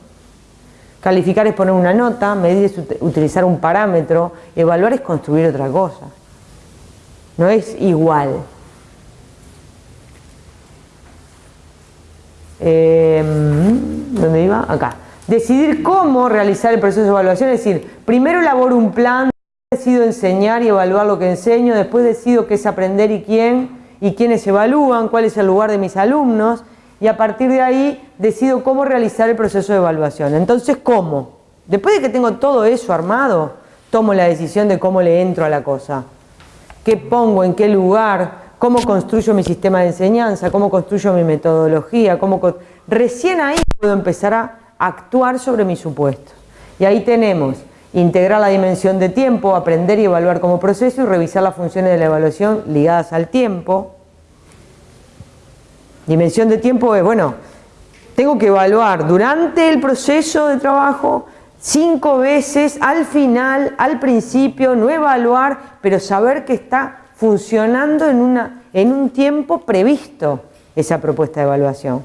A: Calificar es poner una nota, medir es utilizar un parámetro, evaluar es construir otra cosa. No es igual. Em, ¿Dónde iba? Acá. Decidir cómo realizar el proceso de evaluación, es decir, primero elaboro un plan, decido enseñar y evaluar lo que enseño, después decido qué es aprender y quién, y quiénes evalúan, cuál es el lugar de mis alumnos, y a partir de ahí decido cómo realizar el proceso de evaluación. Entonces, ¿cómo? Después de que tengo todo eso armado, tomo la decisión de cómo le entro a la cosa. ¿Qué pongo? ¿En qué lugar? ¿Cómo construyo mi sistema de enseñanza? ¿Cómo construyo mi metodología? ¿Cómo Recién ahí puedo empezar a actuar sobre mis supuestos. Y ahí tenemos integrar la dimensión de tiempo, aprender y evaluar como proceso y revisar las funciones de la evaluación ligadas al tiempo. Dimensión de tiempo es, bueno, tengo que evaluar durante el proceso de trabajo cinco veces, al final, al principio, no evaluar, pero saber que está funcionando en, una, en un tiempo previsto esa propuesta de evaluación.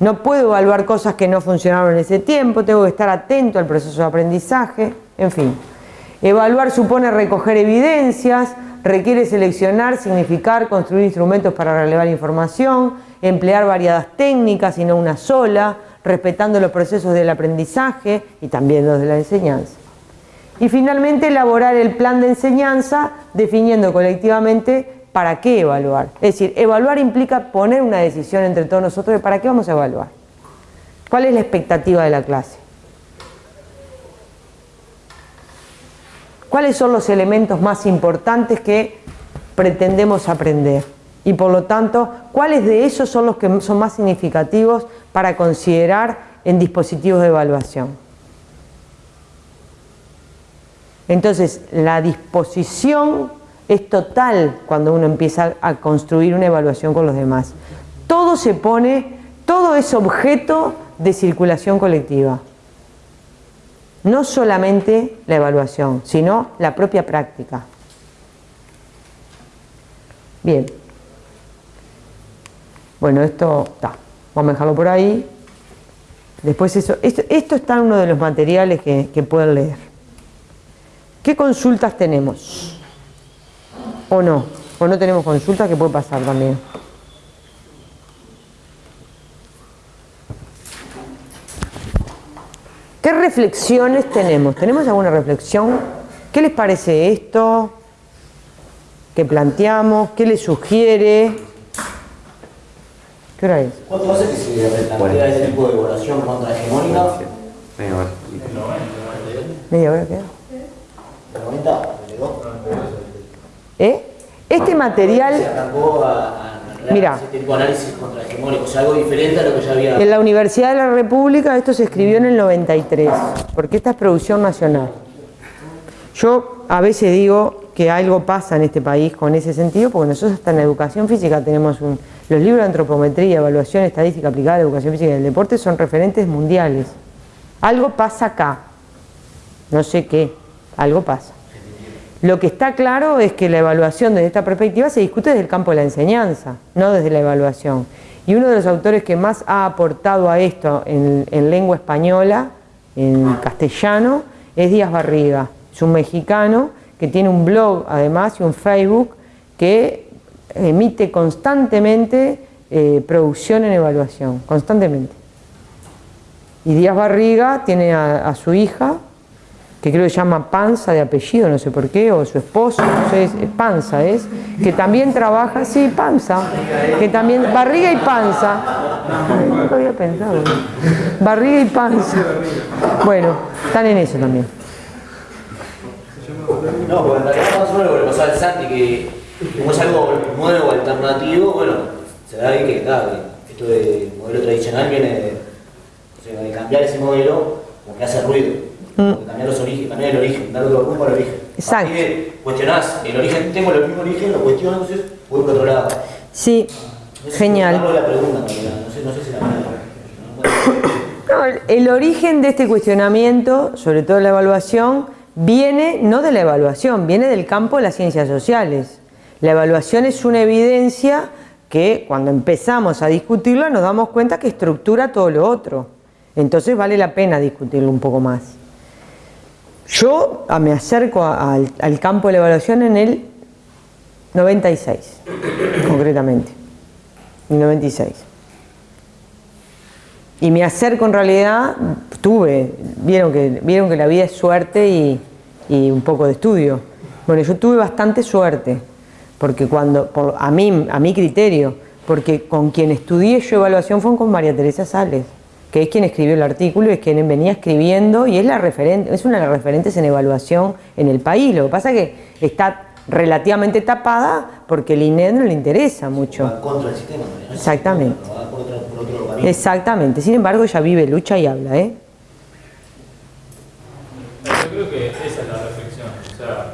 A: No puedo evaluar cosas que no funcionaron en ese tiempo, tengo que estar atento al proceso de aprendizaje, en fin. Evaluar supone recoger evidencias, requiere seleccionar, significar, construir instrumentos para relevar información, emplear variadas técnicas y no una sola, respetando los procesos del aprendizaje y también los de la enseñanza. Y finalmente elaborar el plan de enseñanza definiendo colectivamente para qué evaluar. Es decir, evaluar implica poner una decisión entre todos nosotros de para qué vamos a evaluar. ¿Cuál es la expectativa de la clase? ¿Cuáles son los elementos más importantes que pretendemos aprender? Y por lo tanto, ¿cuáles de esos son los que son más significativos para considerar en dispositivos de evaluación? Entonces, la disposición es total cuando uno empieza a construir una evaluación con los demás. Todo se pone, todo es objeto de circulación colectiva. No solamente la evaluación, sino la propia práctica. Bien. Bueno, esto está. Vamos a dejarlo por ahí. Después eso, esto, está en uno de los materiales que, que pueden leer. ¿Qué consultas tenemos? o no, o no tenemos consulta que puede pasar también. ¿Qué reflexiones tenemos? ¿Tenemos alguna reflexión? ¿Qué les parece esto? ¿Qué planteamos? ¿Qué les sugiere? ¿Qué hora es?
D: ¿Cuánto hace que se replantea ese tipo de evaluación contrahegemónica?
G: Media hora.
A: ¿Media hora queda?
D: ¿De 90?
A: ¿Eh? Este material... Mira,
D: algo diferente a lo que ya había...
A: En la Universidad de la República esto se escribió en el 93, porque esta es producción nacional. Yo a veces digo que algo pasa en este país con ese sentido, porque nosotros hasta en la educación física tenemos un, los libros de antropometría, evaluación estadística aplicada a la educación física y el deporte son referentes mundiales. Algo pasa acá, no sé qué, algo pasa. Lo que está claro es que la evaluación desde esta perspectiva se discute desde el campo de la enseñanza, no desde la evaluación. Y uno de los autores que más ha aportado a esto en, lengua española, en castellano, es Díaz Barriga. Es un mexicano que tiene un blog además y un Facebook que emite constantemente eh, producción en evaluación, constantemente. Y Díaz Barriga tiene a su hija que creo que se llama Panza de apellido, no sé por qué, o su esposo, es, Panza, es, que también trabaja, sí, Panza, que también, barriga y panza, lo había pensado, barriga y panza, bueno, están en eso también.
D: No, porque en realidad más o menos lo que pasaba al Santi, que como es algo nuevo, alternativo, bueno, se da ahí que, claro, esto de modelo tradicional viene de, o sea, de cambiar ese modelo, como que hace ruido, de cambiar los orígenes, cambiar el origen, darle otro rumbo al origen.
A: Exacto.
D: Que cuestionás el origen, tengo el mismo origen, lo cuestiono, entonces voy por otro lado.
A: Sí,
D: No sé si
A: genial.
D: hago la pregunta, no sé, no sé si la
A: No, el- el origen de este cuestionamiento, sobre todo la evaluación, viene no de la evaluación, viene del campo de las ciencias sociales. La evaluación es una evidencia que cuando empezamos a discutirla nos damos cuenta que estructura todo lo otro. Entonces vale la pena discutirlo un poco más. Yo ah, me acerco al, campo de la evaluación en el 96, concretamente. El 96. Y me acerco en realidad, tuve, vieron que, vieron que la vida es suerte y, y un poco de estudio. Bueno, yo tuve bastante suerte, porque cuando, por- a, mí, a mi criterio, porque con quien estudié yo evaluación fue con María Teresa Sales, que es quien escribió el artículo y es quien venía escribiendo y es, la referente, es una de las referentes en evaluación en el país. Lo que pasa es que está relativamente tapada porque el INED no le interesa mucho.
D: va contra el sistema, ¿no?
A: Exactamente.
D: Va por otro, por otro.
A: Exactamente, sin embargo ella vive, lucha y habla, ¿eh?
I: Yo creo que esa es la reflexión. O sea,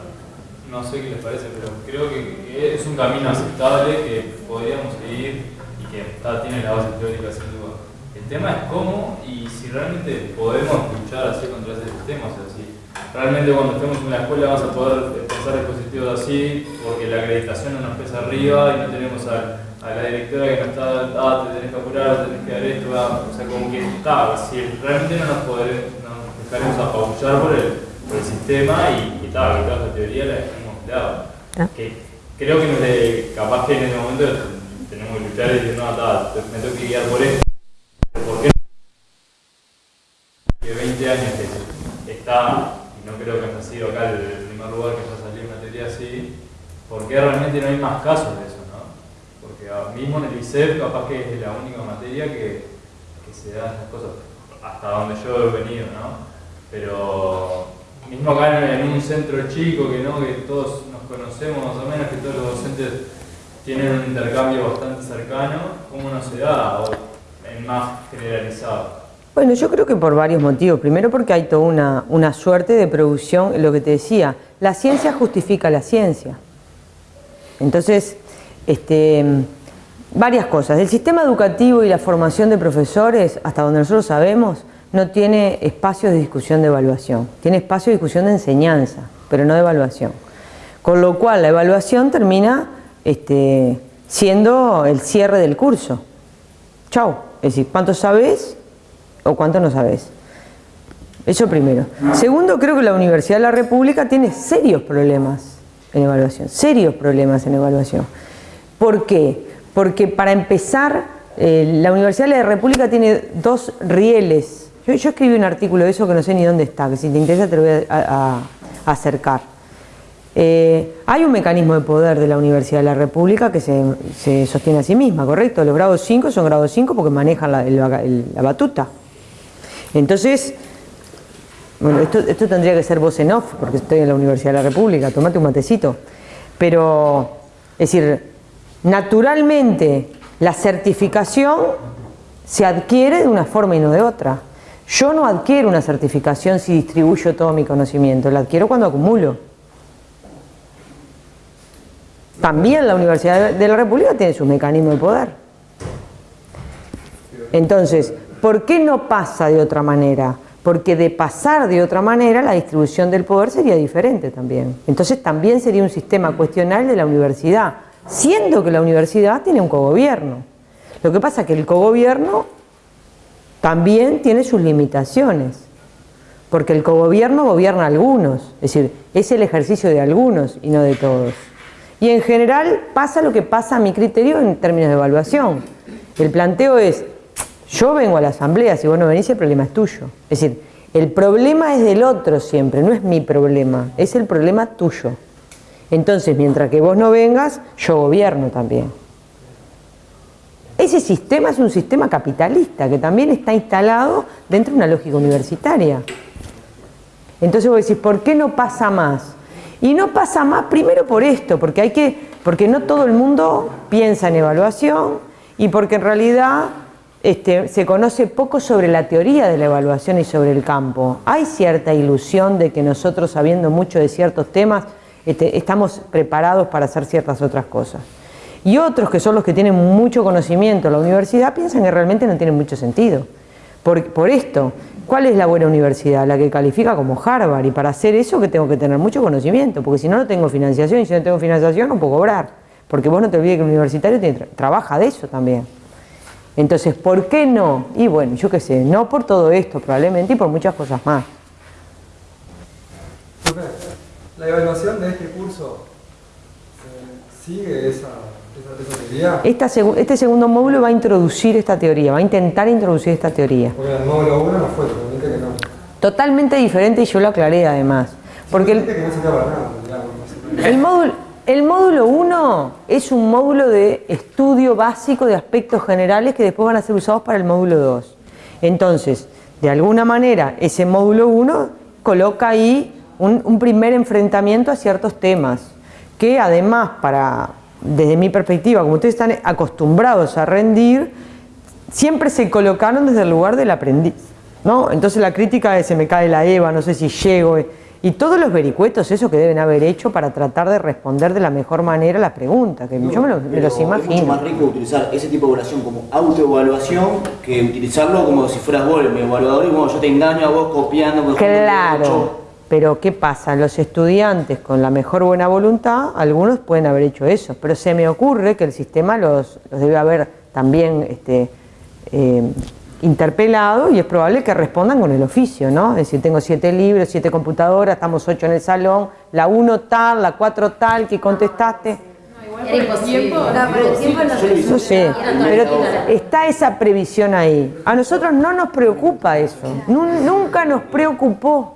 I: no sé qué les parece, pero creo que es un camino aceptable que podríamos seguir y que está- tiene la base teórica tema es cómo y si realmente podemos luchar así contra ese sistema. O sea, si realmente cuando estemos en la escuela vamos a poder pensar dispositivos así porque la acreditación no nos pesa arriba y no tenemos a, a la directora que nos está, ah, te tenés que apurar, tenés que dar esto, ah, o sea, como que está, si realmente no nos podremos, no nos dejaremos apabullar por el, por el sistema y, y tal, que toda esa teoría la hemos empleado.
A: Ah.
I: Que creo que no es- capaz que en ese momento tenemos que luchar y decir, no, ta, me tengo que guiar por esto. ¿Por qué? Que 20 años que está, y no creo que haya sido acá el, primer lugar que haya salido una teoría así, ¿por qué realmente no hay más casos de eso? ¿no? Porque mismo en el ICEP capaz que es la única materia que, que se dan esas cosas, hasta donde yo he venido, ¿no? Pero mismo acá en un centro chico que no, que todos nos conocemos más o menos, que todos los docentes tienen un intercambio bastante cercano, ¿cómo no se da? O en más generalizado.
A: Bueno, yo creo que por varios motivos. Primero porque hay toda una, suerte de producción, lo que te decía, la ciencia justifica la ciencia. Entonces, este, varias cosas. El sistema educativo y la formación de profesores, hasta donde nosotros sabemos, no tiene espacios de discusión de evaluación. Tiene espacio de discusión de enseñanza, pero no de evaluación. Con lo cual, la evaluación termina este, siendo el cierre del curso. Chau. Es decir, ¿cuánto sabes o cuánto no sabes? Eso primero. Segundo, creo que la Universidad de la República tiene serios problemas en evaluación, serios problemas en evaluación. ¿Por qué? Porque para empezar, eh, la Universidad de la República tiene dos rieles. Yo, escribí un artículo de eso que no sé ni dónde está, que si te interesa te lo voy a, acercar. Eh, hay un mecanismo de poder de la Universidad de la República que se, se sostiene a sí misma, ¿correcto? Los grados 5 son grados 5 porque manejan la batuta. Entonces, bueno, esto, tendría que ser voz en off porque estoy en la Universidad de la República, tomate un matecito. Pero, es decir, naturalmente la certificación se adquiere de una forma y no de otra. Yo no adquiero una certificación si distribuyo todo mi conocimiento, la adquiero cuando acumulo. También la Universidad de la República tiene su mecanismo de poder. Entonces, ¿por qué no pasa de otra manera? Porque de pasar de otra manera la distribución del poder sería diferente también. Entonces también sería un sistema cuestionable de la universidad, siendo que la universidad tiene un cogobierno. Lo que pasa es que el cogobierno también tiene sus limitaciones, porque el cogobierno gobierna a algunos, es decir, es el ejercicio de algunos y no de todos. Y en general pasa lo que pasa a mi criterio en términos de evaluación. El planteo es, yo vengo a la asamblea, si vos no venís el problema es tuyo. Es decir, El problema es del otro siempre, no es mi problema, es el problema tuyo. Entonces, mientras que vos no vengas, yo gobierno también. Ese sistema es un sistema capitalista que también está instalado dentro de una lógica universitaria. Entonces vos decís, ¿por qué no pasa más? Y no pasa más primero por esto, porque hay que, porque no todo el mundo piensa en evaluación y porque en realidad este, se conoce poco sobre la teoría de la evaluación y sobre el campo. Hay cierta ilusión de que nosotros, sabiendo mucho de ciertos temas, este, estamos preparados para hacer ciertas otras cosas. Y otros que son los que tienen mucho conocimiento en la universidad piensan que realmente no tiene mucho sentido. Por, por esto, ¿cuál es la buena universidad? La que califica como Harvard. Y para hacer eso que tengo que tener mucho conocimiento, porque si no, no tengo financiación y si no tengo financiación no puedo cobrar. Porque vos no te olvides que el universitario tiene, trabaja de eso también. Entonces, ¿por qué no? Y bueno, yo qué sé, no por todo esto probablemente y por muchas cosas más.
F: La evaluación de este curso eh, sigue esa
A: esta este segundo módulo va a introducir esta teoría, va a intentar introducir esta teoría.
F: Porque el módulo 1 no fue, totalmente que no.
A: Totalmente diferente y yo lo aclaré además. Porque el, el módulo, el módulo 1 es un módulo de estudio básico de aspectos generales que después van a ser usados para el módulo 2. Entonces, de alguna manera, ese módulo 1 coloca ahí un, un primer enfrentamiento a ciertos temas que además para desde mi perspectiva, como ustedes están acostumbrados a rendir, siempre se colocaron desde el lugar del aprendiz. ¿no? Entonces la crítica de se me cae la EVA, no sé si llego, eh, y todos los vericuetos, eso que deben haber hecho para tratar de responder de la mejor manera las preguntas, que yo me, los imagino. Es
D: mucho más rico utilizar ese tipo de evaluación como autoevaluación que utilizarlo como si fueras vos mi evaluador y bueno, yo te engaño a vos copiando.
A: Claro. Pero ¿qué pasa? Los estudiantes con la mejor buena voluntad, algunos pueden haber hecho eso, pero se me ocurre que el sistema los, debe haber también este, eh, interpelado y es probable que respondan con el oficio, ¿no? Es decir, tengo siete libros, siete computadoras, estamos ocho en el salón, la uno tal, la cuatro tal, que contestaste.
H: Era imposible. No,
A: sé, pero está esa previsión ahí. A nosotros no nos preocupa eso, nunca nos preocupó.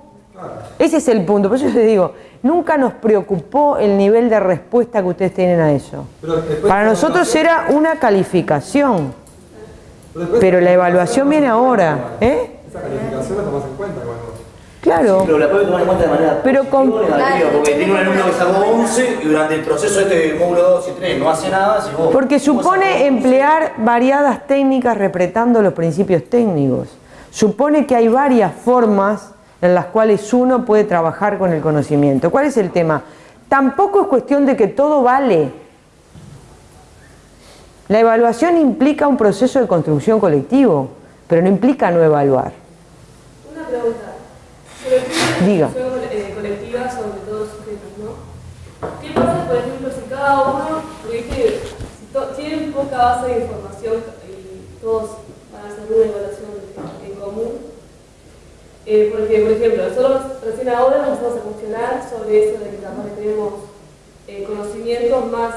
A: Ese es el punto, por eso te digo, nunca nos preocupó el nivel de respuesta que ustedes tienen a eso. Para nosotros era una calificación, pero la evaluación viene ahora. ¿eh?
F: Esa calificación la tomas en cuenta cuando...
A: Claro.
D: pero la puedes tomar en cuenta de manera
A: pero con...
D: porque tiene un alumno que sacó 11 y durante el proceso este módulo 2 y 3 no hace nada. Si vos,
A: porque supone emplear variadas técnicas repretando los principios técnicos. Supone que hay varias formas en las cuales uno puede trabajar con el conocimiento. ¿Cuál es el tema? Tampoco es cuestión de que todo vale. La evaluación implica un proceso de construcción colectivo, pero no implica no evaluar.
J: Una pregunta. Sobre
A: Diga.
J: Eh, colectiva sobre todos sujetos, ¿no? ¿Qué pasa, por ejemplo, si cada uno, porque si tienen poca base de información y todos van a hacer una evaluación en común, eh, porque, por ejemplo, nosotros recién ahora nos empezamos a cuestionar sobre eso de que capaz tenemos eh, conocimientos más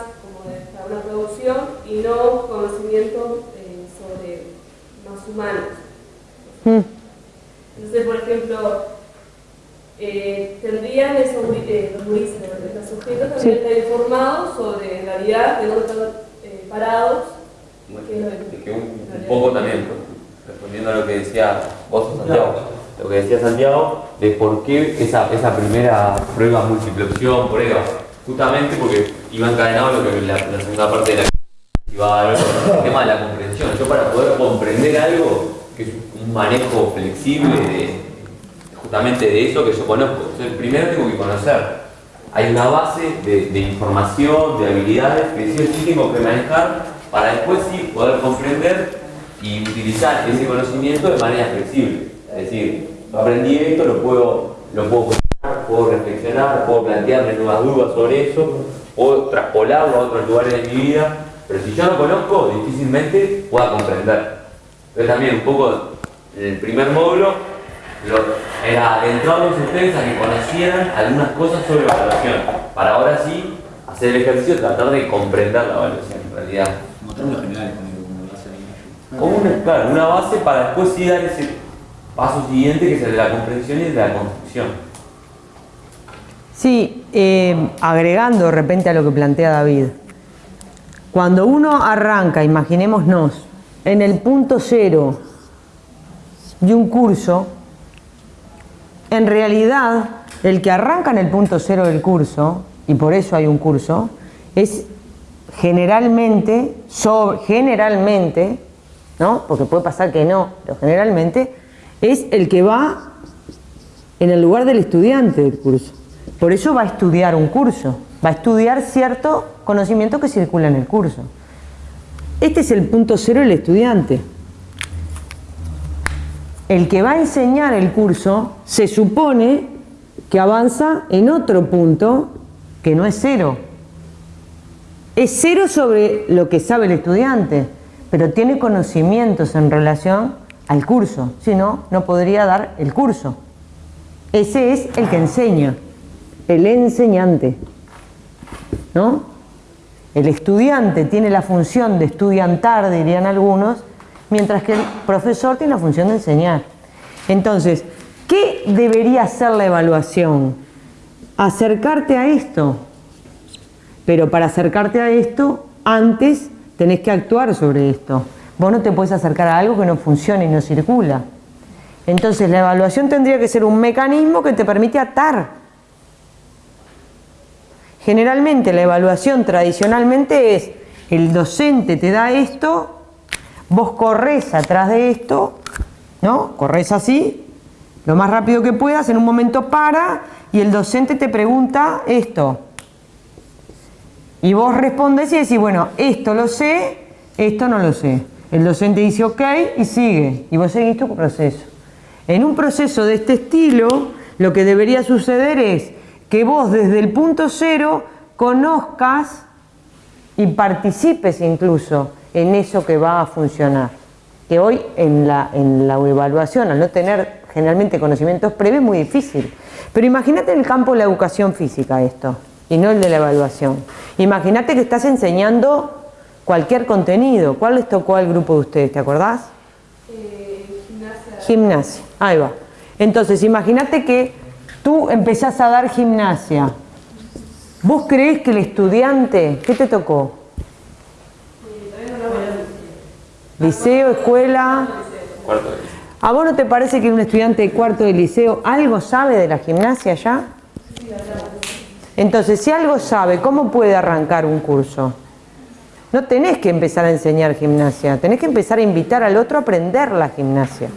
J: para una producción y no conocimientos eh, sobre más humanos. Hmm. Entonces, por ejemplo, tendrían esos los gurises, los sujetos también estar informados sobre en realidad de dónde están parados.
G: un, poco también, respondiendo a lo que decía vos, Santiago lo que decía Santiago, de por qué esa, esa primera prueba múltiple opción, prueba, justamente porque iba encadenado lo que la, segunda parte de la iba a ver el tema de la comprensión. Yo para poder comprender algo, que es un manejo flexible de, justamente de eso que yo conozco. Entonces, primero tengo que conocer. Hay una base de, información, de habilidades que sí tengo que manejar para después sí poder comprender y utilizar ese conocimiento de manera flexible. Es decir, aprendí esto, lo puedo, lo puedo, puedo reflexionar, puedo plantearme nuevas dudas sobre eso, puedo traspolarlo a otros lugares de mi vida, pero si yo no conozco, difícilmente pueda comprender. Entonces también un poco el primer módulo era adentrarlos ustedes a que conocieran algunas cosas sobre evaluación, para ahora sí hacer el ejercicio de tratar de comprender la evaluación en realidad.
D: General como
G: una, claro, una base para después sí dar ese paso siguiente que es el de la comprensión y el de la construcción.
A: Sí, eh, agregando de repente a lo que plantea David. Cuando uno arranca, imaginémonos, en el punto cero de un curso, en realidad el que arranca en el punto cero del curso, y por eso hay un curso, es generalmente, generalmente, ¿no? porque puede pasar que no, pero generalmente es el que va en el lugar del estudiante del curso. Por eso va a estudiar un curso, va a estudiar cierto conocimiento que circula en el curso. Este es el punto cero del estudiante. El que va a enseñar el curso se supone que avanza en otro punto que no es cero. Es cero sobre lo que sabe el estudiante, pero tiene conocimientos en relación al curso, si no, no podría dar el curso. Ese es el que enseña, el enseñante. ¿No? El estudiante tiene la función de estudiantar, dirían algunos, mientras que el profesor tiene la función de enseñar. Entonces, ¿qué debería ser la evaluación? Acercarte a esto. Pero para acercarte a esto, antes tenés que actuar sobre esto. Vos no te puedes acercar a algo que no funciona y no circula. Entonces la evaluación tendría que ser un mecanismo que te permite atar Generalmente la evaluación tradicionalmente es el docente te da esto, vos corres atrás de esto, ¿no? Corres así, lo más rápido que puedas, en un momento para y el docente te pregunta esto. Y vos respondes y decís, bueno, esto lo sé, esto no lo sé. El docente dice ok y sigue, y vos seguís tu proceso. En un proceso de este estilo, lo que debería suceder es que vos desde el punto cero conozcas y participes incluso en eso que va a funcionar. Que hoy en la, en la evaluación, al no tener generalmente conocimientos previos, es muy difícil. Pero imagínate en el campo de la educación física esto, y no el de la evaluación. Imagínate que estás enseñando cualquier contenido. ¿Cuál les tocó al grupo de ustedes? ¿Te acordás?
J: Eh, gimnasia.
A: Gimnasia, ahí va. Entonces, imagínate que Tú empezás a dar gimnasia. ¿Vos creés que el estudiante, qué te tocó? Liceo, escuela. ¿A vos no te parece que un estudiante de cuarto de liceo algo sabe de la gimnasia ya? Entonces, si algo sabe, ¿cómo puede arrancar un curso? No tenés que empezar a enseñar gimnasia, tenés que empezar a invitar al otro a aprender la gimnasia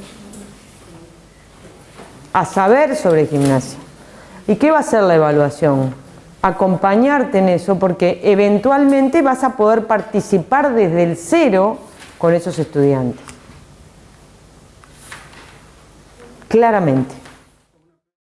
A: a saber sobre gimnasia. ¿Y qué va a ser la evaluación? Acompañarte en eso porque eventualmente vas a poder participar desde el cero con esos estudiantes. Claramente.